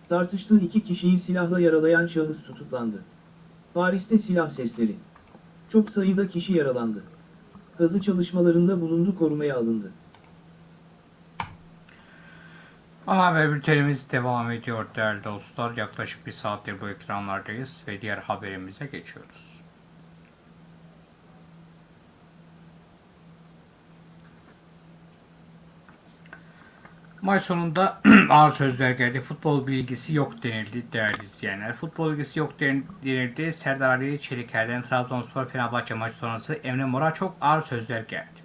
Tartıştığı iki kişiyi silahla yaralayan şahıs tutuklandı. Paris'te silah sesleri. Çok sayıda kişi yaralandı. Kazı çalışmalarında bulundu korumaya alındı. Ana haber bültenimiz devam ediyor değerli dostlar. Yaklaşık bir saattir bu ekranlardayız ve diğer haberimize geçiyoruz. Maç sonunda ağır sözler geldi. Futbol bilgisi yok denildi değerli izleyenler. Futbol bilgisi yok den- denildi. Serdar Ali Çeliker'den Trabzonspor Fenerbahçe maçı sonrası Emre Mor'a çok ağır sözler geldi.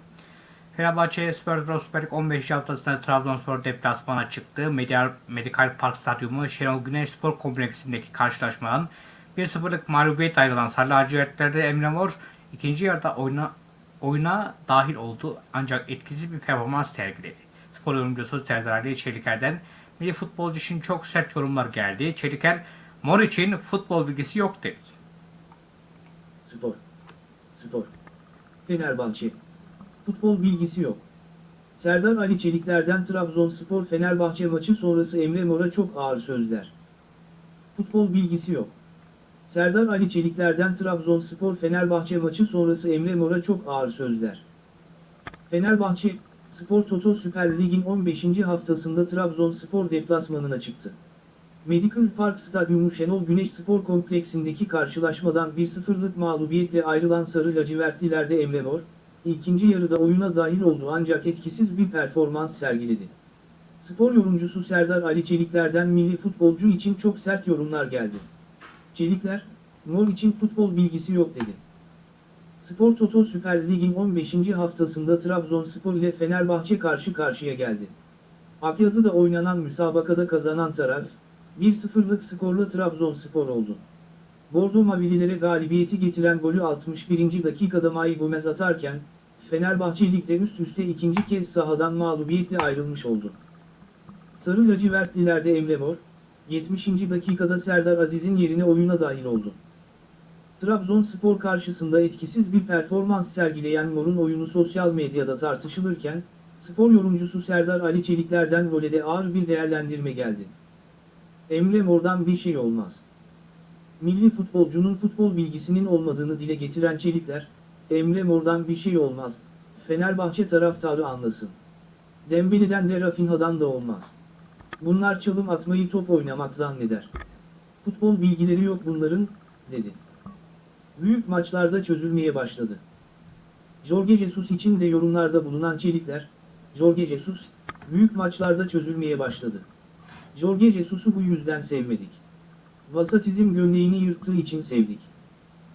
Fenerbahçe Spor Rosberg 15 haftasında Trabzonspor deplasmana çıktı. Medial, Medical Park Stadyumu Şenol Güneş Spor Kompleksindeki karşılaşmadan 1-0'lık mağlubiyet ayrılan Sarı Lacivertler'de Emre Mor ikinci yarıda oyuna, oyuna dahil oldu ancak etkisiz bir performans sergiledi. Spor yorumcusu Serdar Ali Çeliker'den milli futbolcu için çok sert yorumlar geldi. Çeliker, Mor için futbol bilgisi yok dedi. Spor. Spor. Fenerbahçe. Futbol bilgisi yok. Serdar Ali Çelikler'den Trabzonspor Fenerbahçe maçı sonrası Emre Mor'a çok ağır sözler. Futbol bilgisi yok. Serdar Ali Çelikler'den Trabzonspor Fenerbahçe maçı sonrası Emre Mor'a çok ağır sözler. Fenerbahçe, Spor Toto Süper Lig'in 15. haftasında Trabzonspor deplasmanına çıktı. Medical Park Stadyumu Şenol Güneş Spor Kompleksindeki karşılaşmadan 1-0'lık mağlubiyetle ayrılan Sarı Lacivertlilerde Emre Mor, ikinci yarıda oyuna dahil oldu ancak etkisiz bir performans sergiledi. Spor yorumcusu Serdar Ali Çelikler'den milli futbolcu için çok sert yorumlar geldi. Çelikler, Mor için futbol bilgisi yok dedi. Spor Toto Süper Lig'in 15. haftasında Trabzonspor ile Fenerbahçe karşı karşıya geldi. Akyazı'da oynanan müsabakada kazanan taraf, 1-0'lık skorla Trabzonspor oldu. Bordo Mavililere galibiyeti getiren golü 61. dakikada Mai Gomez atarken, Fenerbahçe Lig'de üst üste ikinci kez sahadan mağlubiyetle ayrılmış oldu. Sarı lacivertlilerde Emre Mor, 70. dakikada Serdar Aziz'in yerine oyuna dahil oldu. Trabzonspor karşısında etkisiz bir performans sergileyen Mor'un oyunu sosyal medyada tartışılırken, spor yorumcusu Serdar Ali Çelikler'den volede ağır bir değerlendirme geldi. Emre Mor'dan bir şey olmaz. Milli futbolcunun futbol bilgisinin olmadığını dile getiren Çelikler, Emre Mor'dan bir şey olmaz, Fenerbahçe taraftarı anlasın. Dembele'den de Rafinha'dan da olmaz. Bunlar çalım atmayı top oynamak zanneder. Futbol bilgileri yok bunların, dedi. Büyük maçlarda çözülmeye başladı. Jorge Jesus için de yorumlarda bulunan Çelikler, Jorge Jesus, büyük maçlarda çözülmeye başladı. Jorge Jesus'u bu yüzden sevmedik. Vasatizm gömleğini yırttığı için sevdik.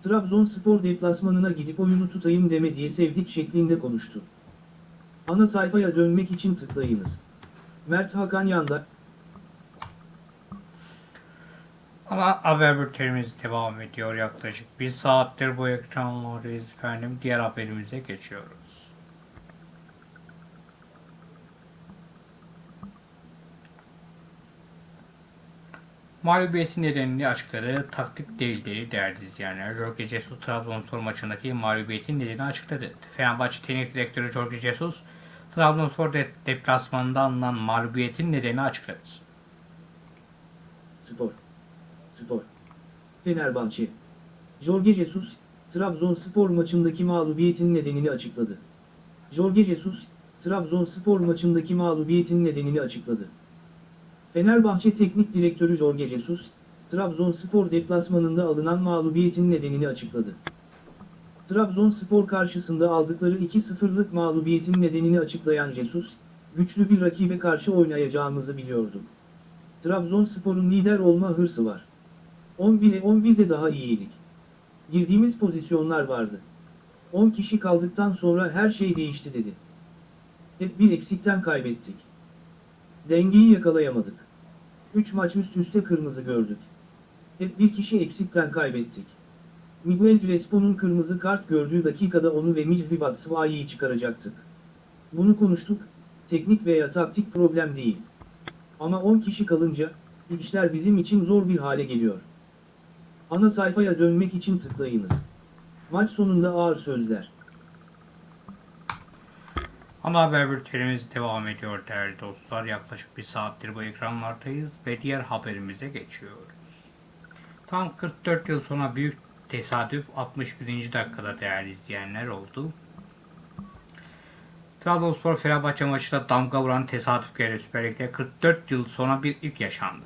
Trabzonspor deplasmanına gidip oyunu tutayım deme diye sevdik şeklinde konuştu. Ana sayfaya dönmek için tıklayınız. Mert Hakan Yanda, Ama haber bültenimiz devam ediyor yaklaşık bir saattir bu ekranlardayız efendim. Diğer haberimize geçiyoruz. Mağlubiyetin nedenini açıkladı. Taktik değil dedi değerli izleyenler. Jorge Jesus Trabzonspor maçındaki mağlubiyetin nedenini açıkladı. Fenerbahçe Teknik Direktörü Jorge Jesus Trabzonspor de deplasmanında alınan mağlubiyetin nedenini açıkladı. Spor. Spor. Fenerbahçe. Jorge Jesus, Trabzonspor maçındaki mağlubiyetin nedenini açıkladı. Jorge Jesus, Trabzonspor maçındaki mağlubiyetin nedenini açıkladı. Fenerbahçe Teknik Direktörü Jorge Jesus, Trabzonspor deplasmanında alınan mağlubiyetin nedenini açıkladı. Trabzonspor karşısında aldıkları 2-0'lık mağlubiyetin nedenini açıklayan Jesus, güçlü bir rakibe karşı oynayacağımızı biliyordum. Trabzonspor'un lider olma hırsı var. 11'e 11'de daha iyiydik. Girdiğimiz pozisyonlar vardı. 10 kişi kaldıktan sonra her şey değişti dedi. Hep bir eksikten kaybettik. Dengeyi yakalayamadık. 3 maç üst üste kırmızı gördük. Hep bir kişi eksikten kaybettik. Miguel Crespo'nun kırmızı kart gördüğü dakikada onu ve Mihri Batshuayi'yi çıkaracaktık. Bunu konuştuk, teknik veya taktik problem değil. Ama 10 kişi kalınca, işler bizim için zor bir hale geliyor. Ana sayfaya dönmek için tıklayınız. Maç sonunda ağır sözler. Ana haber bültenimiz devam ediyor değerli dostlar. Yaklaşık bir saattir bu ekranlardayız ve diğer haberimize geçiyoruz. Tam 44 yıl sonra büyük tesadüf 61. dakikada değerli izleyenler oldu. Trabzonspor Fenerbahçe maçında damga vuran tesadüf geldi Süper Lig'de 44 yıl sonra bir ilk yaşandı.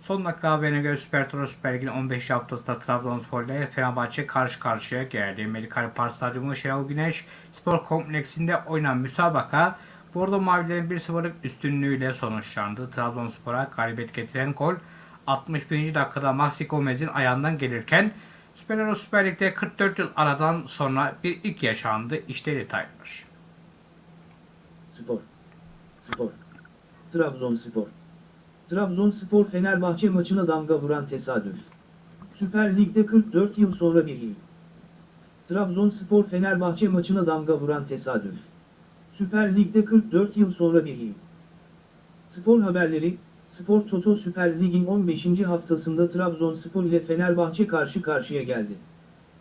Son dakika haberine göre Süper Toro Süper Lig'in 15 haftasında Trabzonspor ile Fenerbahçe karşı karşıya geldi. Medikal Park Stadyumu Şenol Güneş Spor Kompleksinde oynanan müsabaka Bordo Mavilerin 1-0'lık üstünlüğüyle sonuçlandı. Trabzonspor'a galibiyet getiren gol 61. dakikada Maxi Gomez'in ayağından gelirken Süper Süper Lig'de 44 yıl aradan sonra bir ilk yaşandı. İşte detaylar. Spor. Spor. Trabzonspor. Trabzonspor Fenerbahçe maçına damga vuran tesadüf. Süper Lig'de 44 yıl sonra bir yıl. Trabzonspor Fenerbahçe maçına damga vuran tesadüf. Süper Lig'de 44 yıl sonra bir yıl. Spor haberleri, Spor Toto Süper Lig'in 15. haftasında Trabzonspor ile Fenerbahçe karşı karşıya geldi.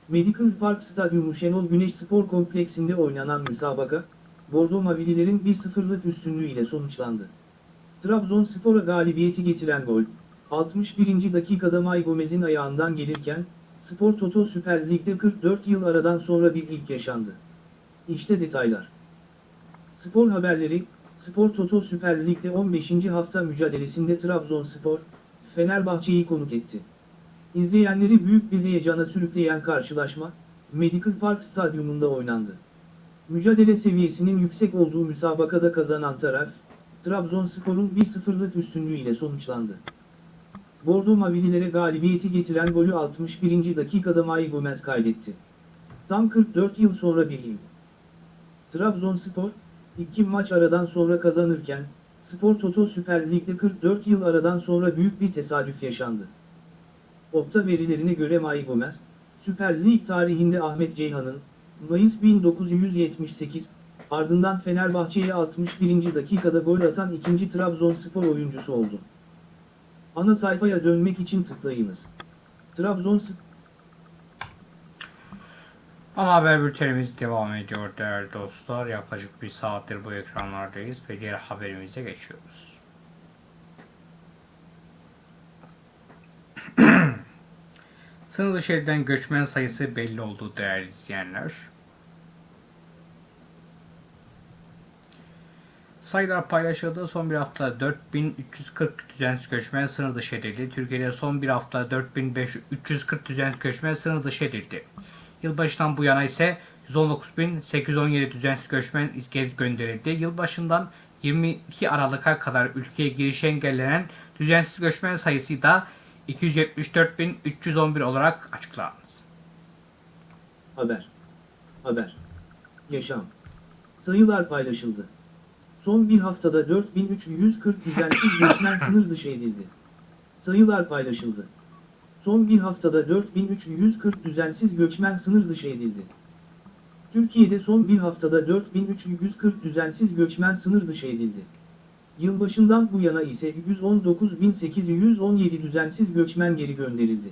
Medical Park Stadyumu Şenol Güneş Spor Kompleksinde oynanan müsabaka, Bordo Mavililerin 1-0'lık üstünlüğüyle sonuçlandı. Trabzonspor'a galibiyeti getiren gol, 61. dakikada May Gomez'in ayağından gelirken, Spor Toto Süper Lig'de 44 yıl aradan sonra bir ilk yaşandı. İşte detaylar. Spor haberleri, Spor Toto Süper Lig'de 15. hafta mücadelesinde Trabzonspor, Fenerbahçe'yi konuk etti. İzleyenleri büyük bir heyecana sürükleyen karşılaşma, Medical Park Stadyumunda oynandı. Mücadele seviyesinin yüksek olduğu müsabakada kazanan taraf, Trabzonspor'un 1-0'lık üstünlüğüyle sonuçlandı. Bordo Mavililere galibiyeti getiren golü 61. dakikada Mai Gomez kaydetti. Tam 44 yıl sonra bir yıl. Trabzonspor, iki maç aradan sonra kazanırken, Spor Toto Süper Lig'de 44 yıl aradan sonra büyük bir tesadüf yaşandı. Opta verilerine göre May Gomez, Süper Lig tarihinde Ahmet Ceyhan'ın, Mayıs 1978, ardından Fenerbahçe'ye 61. dakikada gol atan ikinci Trabzonspor oyuncusu oldu. Ana sayfaya dönmek için tıklayınız. Trabzonspor Ana haber bültenimiz devam ediyor değerli dostlar. Yaklaşık bir saattir bu ekranlardayız ve diğer haberimize geçiyoruz. Sınır dışı göçmen sayısı belli oldu değerli izleyenler. Sayılar paylaşıldı. Son bir hafta 4340 düzensiz göçmen sınır dışı edildi. Türkiye'de son bir hafta 4340 düzensiz göçmen sınır dışı edildi. Yılbaşından bu yana ise 119.817 düzensiz göçmen geri gönderildi. Yılbaşından 22 Aralık'a kadar ülkeye girişi engellenen düzensiz göçmen sayısı da 274.311 olarak açıklandı. Haber. Haber. Yaşam. Sayılar paylaşıldı. Son bir haftada 4340 düzensiz göçmen sınır dışı edildi. Sayılar paylaşıldı. Son bir haftada 4340 düzensiz göçmen sınır dışı edildi. Türkiye'de son bir haftada 4340 düzensiz göçmen sınır dışı edildi. Yılbaşından bu yana ise 119.817 düzensiz göçmen geri gönderildi.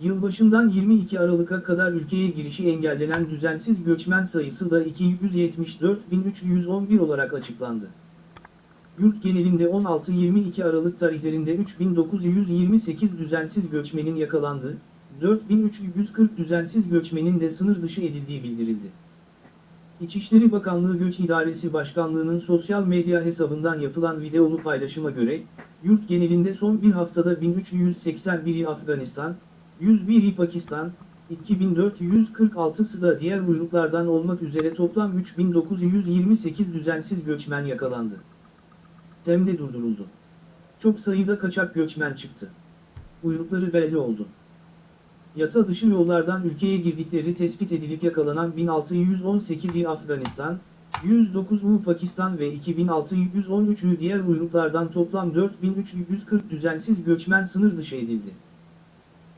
Yılbaşından 22 Aralık'a kadar ülkeye girişi engellenen düzensiz göçmen sayısı da 274.311 olarak açıklandı. Yurt genelinde 16-22 Aralık tarihlerinde 3928 düzensiz göçmenin yakalandığı, 4340 düzensiz göçmenin de sınır dışı edildiği bildirildi. İçişleri Bakanlığı Göç İdaresi Başkanlığı'nın sosyal medya hesabından yapılan videolu paylaşıma göre, yurt genelinde son bir haftada 1381'i Afganistan, 101'i Pakistan, 2446'sı da diğer uyruklardan olmak üzere toplam 3928 düzensiz göçmen yakalandı. Tem'de durduruldu. Çok sayıda kaçak göçmen çıktı. Uyrukları belli oldu. Yasa dışı yollardan ülkeye girdikleri tespit edilip yakalanan 1618'i Afganistan, 109'u Pakistan ve 2613'ü diğer uyruklardan toplam 4340 düzensiz göçmen sınır dışı edildi.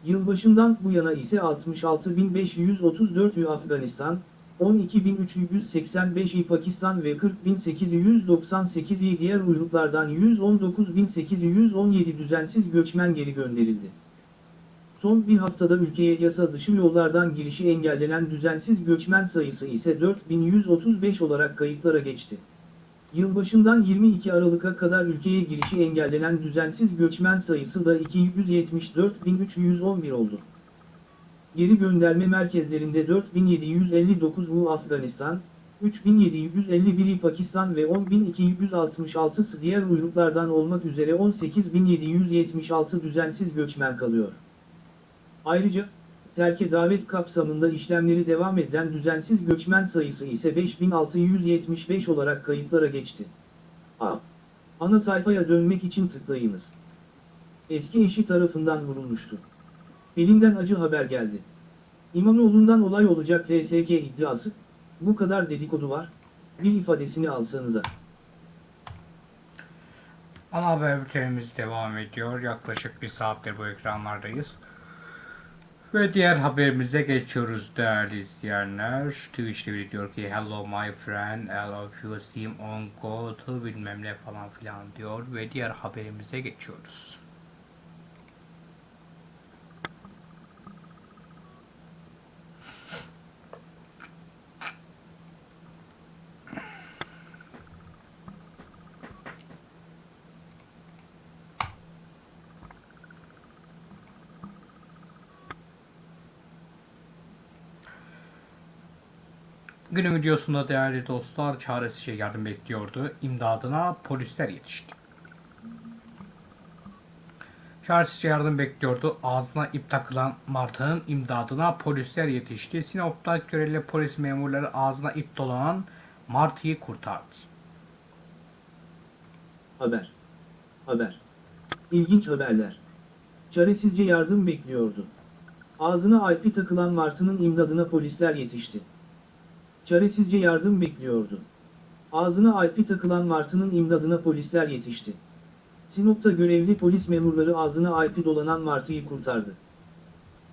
Yılbaşından bu yana ise 66.534'ü Afganistan, 12.385'i Pakistan ve 40.898'i diğer uyruklardan 119.817 düzensiz göçmen geri gönderildi. Son bir haftada ülkeye yasa dışı yollardan girişi engellenen düzensiz göçmen sayısı ise 4135 olarak kayıtlara geçti. Yılbaşından 22 Aralık'a kadar ülkeye girişi engellenen düzensiz göçmen sayısı da 274.311 oldu. Geri gönderme merkezlerinde 4759'u Afganistan, 3751'i Pakistan ve 10.266'sı diğer uyruklardan olmak üzere 18.776 düzensiz göçmen kalıyor. Ayrıca, terke davet kapsamında işlemleri devam eden düzensiz göçmen sayısı ise 5675 olarak kayıtlara geçti. A. Ana sayfaya dönmek için tıklayınız. Eski eşi tarafından vurulmuştu. Elinden acı haber geldi. İmamoğlu'ndan olay olacak LSK iddiası, bu kadar dedikodu var, bir ifadesini alsanıza. Ana haber bültenimiz devam ediyor. Yaklaşık bir saattir bu ekranlardayız. Ve diğer haberimize geçiyoruz değerli izleyenler. Twitch'te biri diyor ki Hello my friend, I love you, see on go to bilmem ne falan filan diyor. Ve diğer haberimize geçiyoruz. Günün videosunda değerli dostlar çaresizce yardım bekliyordu. İmdadına polisler yetişti. Çaresizce yardım bekliyordu. Ağzına ip takılan martının imdadına polisler yetişti. Sinop'ta görevli polis memurları ağzına ip dolanan martıyı kurtardı. Haber. Haber. İlginç haberler. Çaresizce yardım bekliyordu. Ağzına alpi takılan martının imdadına polisler yetişti. Çaresizce yardım bekliyordu. Ağzına alpi takılan martının imdadına polisler yetişti. Sinop'ta görevli polis memurları ağzına alpi dolanan martıyı kurtardı.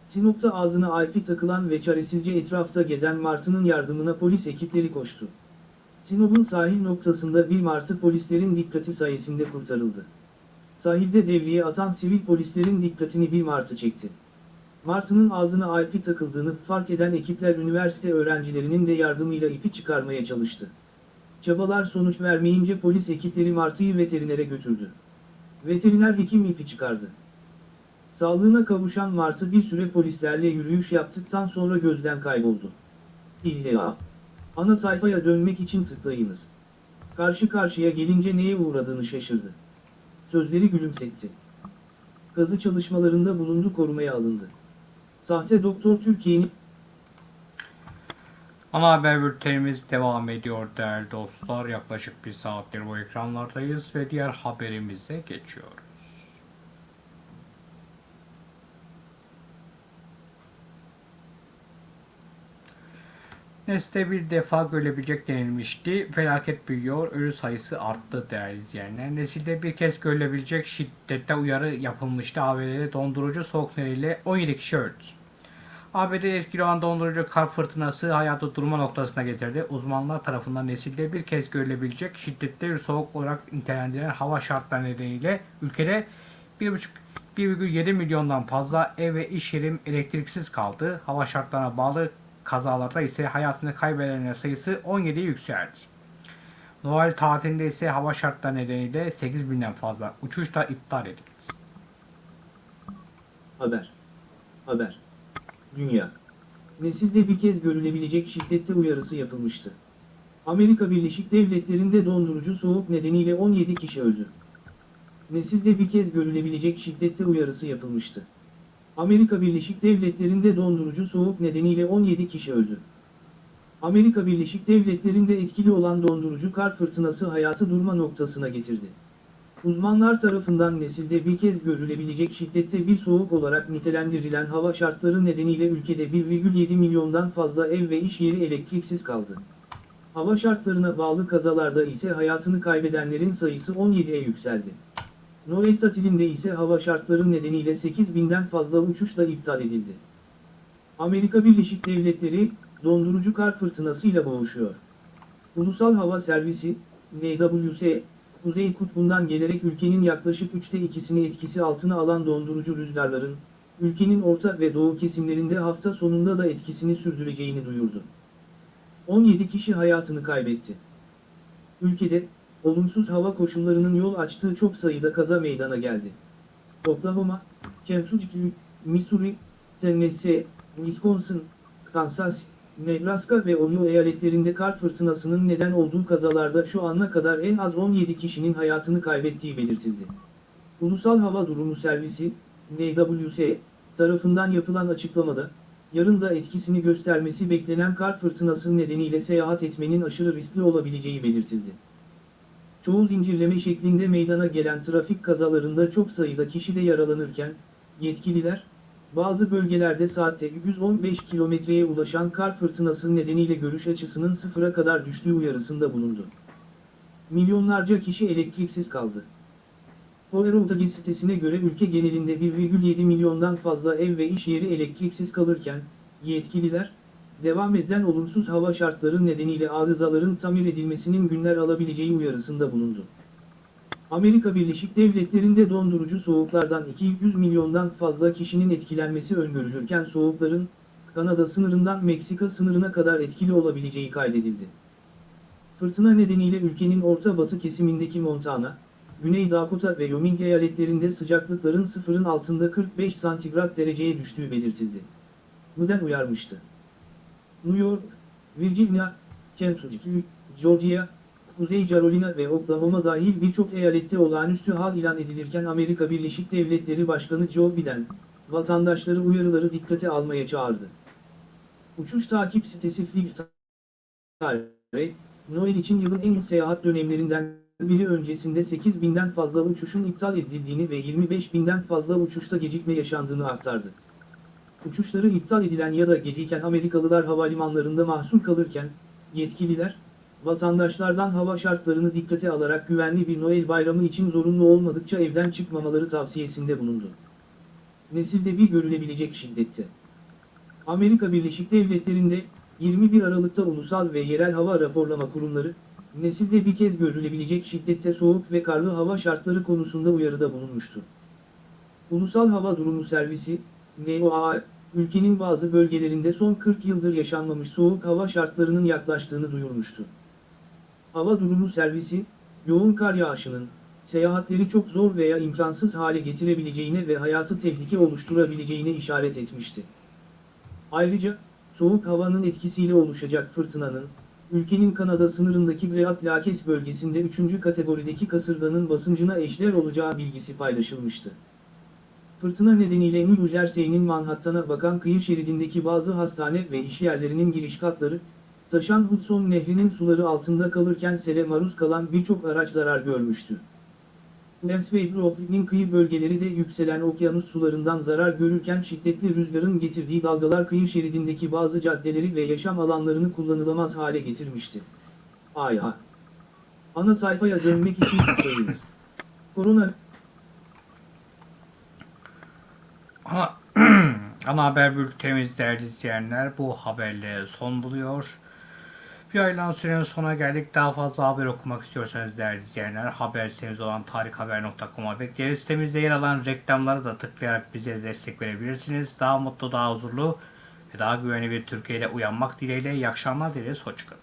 Sinop'ta ağzına alpi takılan ve çaresizce etrafta gezen martının yardımına polis ekipleri koştu. Sinop'un sahil noktasında bir martı polislerin dikkati sayesinde kurtarıldı. Sahilde devriye atan sivil polislerin dikkatini bir martı çekti. Martının ağzına alpi takıldığını fark eden ekipler üniversite öğrencilerinin de yardımıyla ipi çıkarmaya çalıştı. Çabalar sonuç vermeyince polis ekipleri martıyı veterinere götürdü. Veteriner hekim ipi çıkardı. Sağlığına kavuşan martı bir süre polislerle yürüyüş yaptıktan sonra gözden kayboldu. İlla. Ana sayfaya dönmek için tıklayınız. Karşı karşıya gelince neye uğradığını şaşırdı. Sözleri gülümsetti. Kazı çalışmalarında bulundu korumaya alındı. Sahte doktor Türkiye'nin Ana haber bültenimiz devam ediyor değerli dostlar. Yaklaşık bir saattir bu ekranlardayız ve diğer haberimize geçiyoruz. Nesli bir defa görülebilecek denilmişti. Felaket büyüyor, ölü sayısı arttı değerli izleyenler. Nesilde bir kez görülebilecek şiddette uyarı yapılmıştı. ABD'de dondurucu soğuk nedeniyle 17 kişi öldü. ABD'de etkili olan dondurucu kar fırtınası hayatı durma noktasına getirdi. Uzmanlar tarafından nesilde bir kez görülebilecek şiddetli bir soğuk olarak nitelendirilen hava şartları nedeniyle ülkede 1,5 1,7 milyondan fazla ev ve iş yeri elektriksiz kaldı. Hava şartlarına bağlı kazalarda ise hayatını kaybedenler sayısı 17'ye yükseldi. Noel tatilinde ise hava şartları nedeniyle 8000'den fazla uçuş da iptal edildi. haber. Haber. Dünya. Nesilde bir kez görülebilecek şiddette uyarısı yapılmıştı. Amerika Birleşik Devletleri'nde dondurucu soğuk nedeniyle 17 kişi öldü. Nesilde bir kez görülebilecek şiddette uyarısı yapılmıştı. Amerika Birleşik Devletleri'nde dondurucu soğuk nedeniyle 17 kişi öldü. Amerika Birleşik Devletleri'nde etkili olan dondurucu kar fırtınası hayatı durma noktasına getirdi. Uzmanlar tarafından nesilde bir kez görülebilecek şiddette bir soğuk olarak nitelendirilen hava şartları nedeniyle ülkede 1,7 milyondan fazla ev ve iş yeri elektriksiz kaldı. Hava şartlarına bağlı kazalarda ise hayatını kaybedenlerin sayısı 17'ye yükseldi. Noel tatilinde ise hava şartları nedeniyle 8000'den fazla uçuş da iptal edildi. Amerika Birleşik Devletleri, dondurucu kar fırtınasıyla boğuşuyor. Ulusal Hava Servisi, NWS, Kuzey Kutbu'ndan gelerek ülkenin yaklaşık üçte ikisini etkisi altına alan dondurucu rüzgarların, ülkenin orta ve doğu kesimlerinde hafta sonunda da etkisini sürdüreceğini duyurdu. 17 kişi hayatını kaybetti. Ülkede, olumsuz hava koşullarının yol açtığı çok sayıda kaza meydana geldi. Oklahoma, Kentucky, Missouri, Tennessee, Wisconsin, Kansas, Nebraska ve Ohio eyaletlerinde kar fırtınasının neden olduğu kazalarda şu ana kadar en az 17 kişinin hayatını kaybettiği belirtildi. Ulusal Hava Durumu Servisi, NWS, tarafından yapılan açıklamada, yarın da etkisini göstermesi beklenen kar fırtınası nedeniyle seyahat etmenin aşırı riskli olabileceği belirtildi. Çoğu zincirleme şeklinde meydana gelen trafik kazalarında çok sayıda kişi de yaralanırken, yetkililer, bazı bölgelerde saatte 115 kilometreye ulaşan kar fırtınası nedeniyle görüş açısının sıfıra kadar düştüğü uyarısında bulundu. Milyonlarca kişi elektriksiz kaldı. Powerauta sitesine göre ülke genelinde 1,7 milyondan fazla ev ve iş yeri elektriksiz kalırken, yetkililer, devam eden olumsuz hava şartları nedeniyle arızaların tamir edilmesinin günler alabileceği uyarısında bulundu. Amerika Birleşik Devletleri'nde dondurucu soğuklardan 200 milyondan fazla kişinin etkilenmesi öngörülürken soğukların, Kanada sınırından Meksika sınırına kadar etkili olabileceği kaydedildi. Fırtına nedeniyle ülkenin orta batı kesimindeki Montana, Güney Dakota ve Wyoming eyaletlerinde sıcaklıkların sıfırın altında 45 santigrat dereceye düştüğü belirtildi. Neden uyarmıştı? New York, Virginia, Kentucky, Georgia, Kuzey Carolina ve Oklahoma dahil birçok eyalette olağanüstü hal ilan edilirken Amerika Birleşik Devletleri Başkanı Joe Biden, vatandaşları uyarıları dikkate almaya çağırdı. Uçuş takip sitesi Flight Noel için yılın en seyahat dönemlerinden biri öncesinde 8000'den fazla uçuşun iptal edildiğini ve 25.000'den fazla uçuşta gecikme yaşandığını aktardı. Uçuşları iptal edilen ya da geciken Amerikalılar havalimanlarında mahsur kalırken, yetkililer, vatandaşlardan hava şartlarını dikkate alarak güvenli bir Noel bayramı için zorunlu olmadıkça evden çıkmamaları tavsiyesinde bulundu. Nesilde bir görülebilecek şiddette. Amerika Birleşik Devletleri'nde 21 Aralık'ta ulusal ve yerel hava raporlama kurumları, nesilde bir kez görülebilecek şiddette soğuk ve karlı hava şartları konusunda uyarıda bulunmuştu. Ulusal Hava Durumu Servisi, NOAA, ülkenin bazı bölgelerinde son 40 yıldır yaşanmamış soğuk hava şartlarının yaklaştığını duyurmuştu. Hava Durumu Servisi, yoğun kar yağışının, seyahatleri çok zor veya imkansız hale getirebileceğine ve hayatı tehlike oluşturabileceğine işaret etmişti. Ayrıca, soğuk havanın etkisiyle oluşacak fırtınanın, ülkenin Kanada sınırındaki Great Lakes bölgesinde 3. kategorideki kasırganın basıncına eşdeğer olacağı bilgisi paylaşılmıştı. Fırtına nedeniyle New Jersey'nin Manhattan'a bakan kıyı şeridindeki bazı hastane ve iş yerlerinin giriş katları, taşan Hudson Nehri'nin suları altında kalırken sele maruz kalan birçok araç zarar görmüştü. Lens ve Brooklyn'in kıyı bölgeleri de yükselen okyanus sularından zarar görürken şiddetli rüzgarın getirdiği dalgalar kıyı şeridindeki bazı caddeleri ve yaşam alanlarını kullanılamaz hale getirmişti. AYH Ana sayfaya dönmek için tıklayınız. Korona Ana, ana haber bültenimiz değerli izleyenler bu haberle son buluyor. Bir aylan sürenin sona geldik. Daha fazla haber okumak istiyorsanız değerli izleyenler haber sitemiz olan tarikhaber.com'a bekleriz. Sitemizde yer alan reklamları da tıklayarak bize destek verebilirsiniz. Daha mutlu, daha huzurlu ve daha güvenli bir Türkiye ile uyanmak dileğiyle iyi akşamlar dileriz. Hoşçakalın.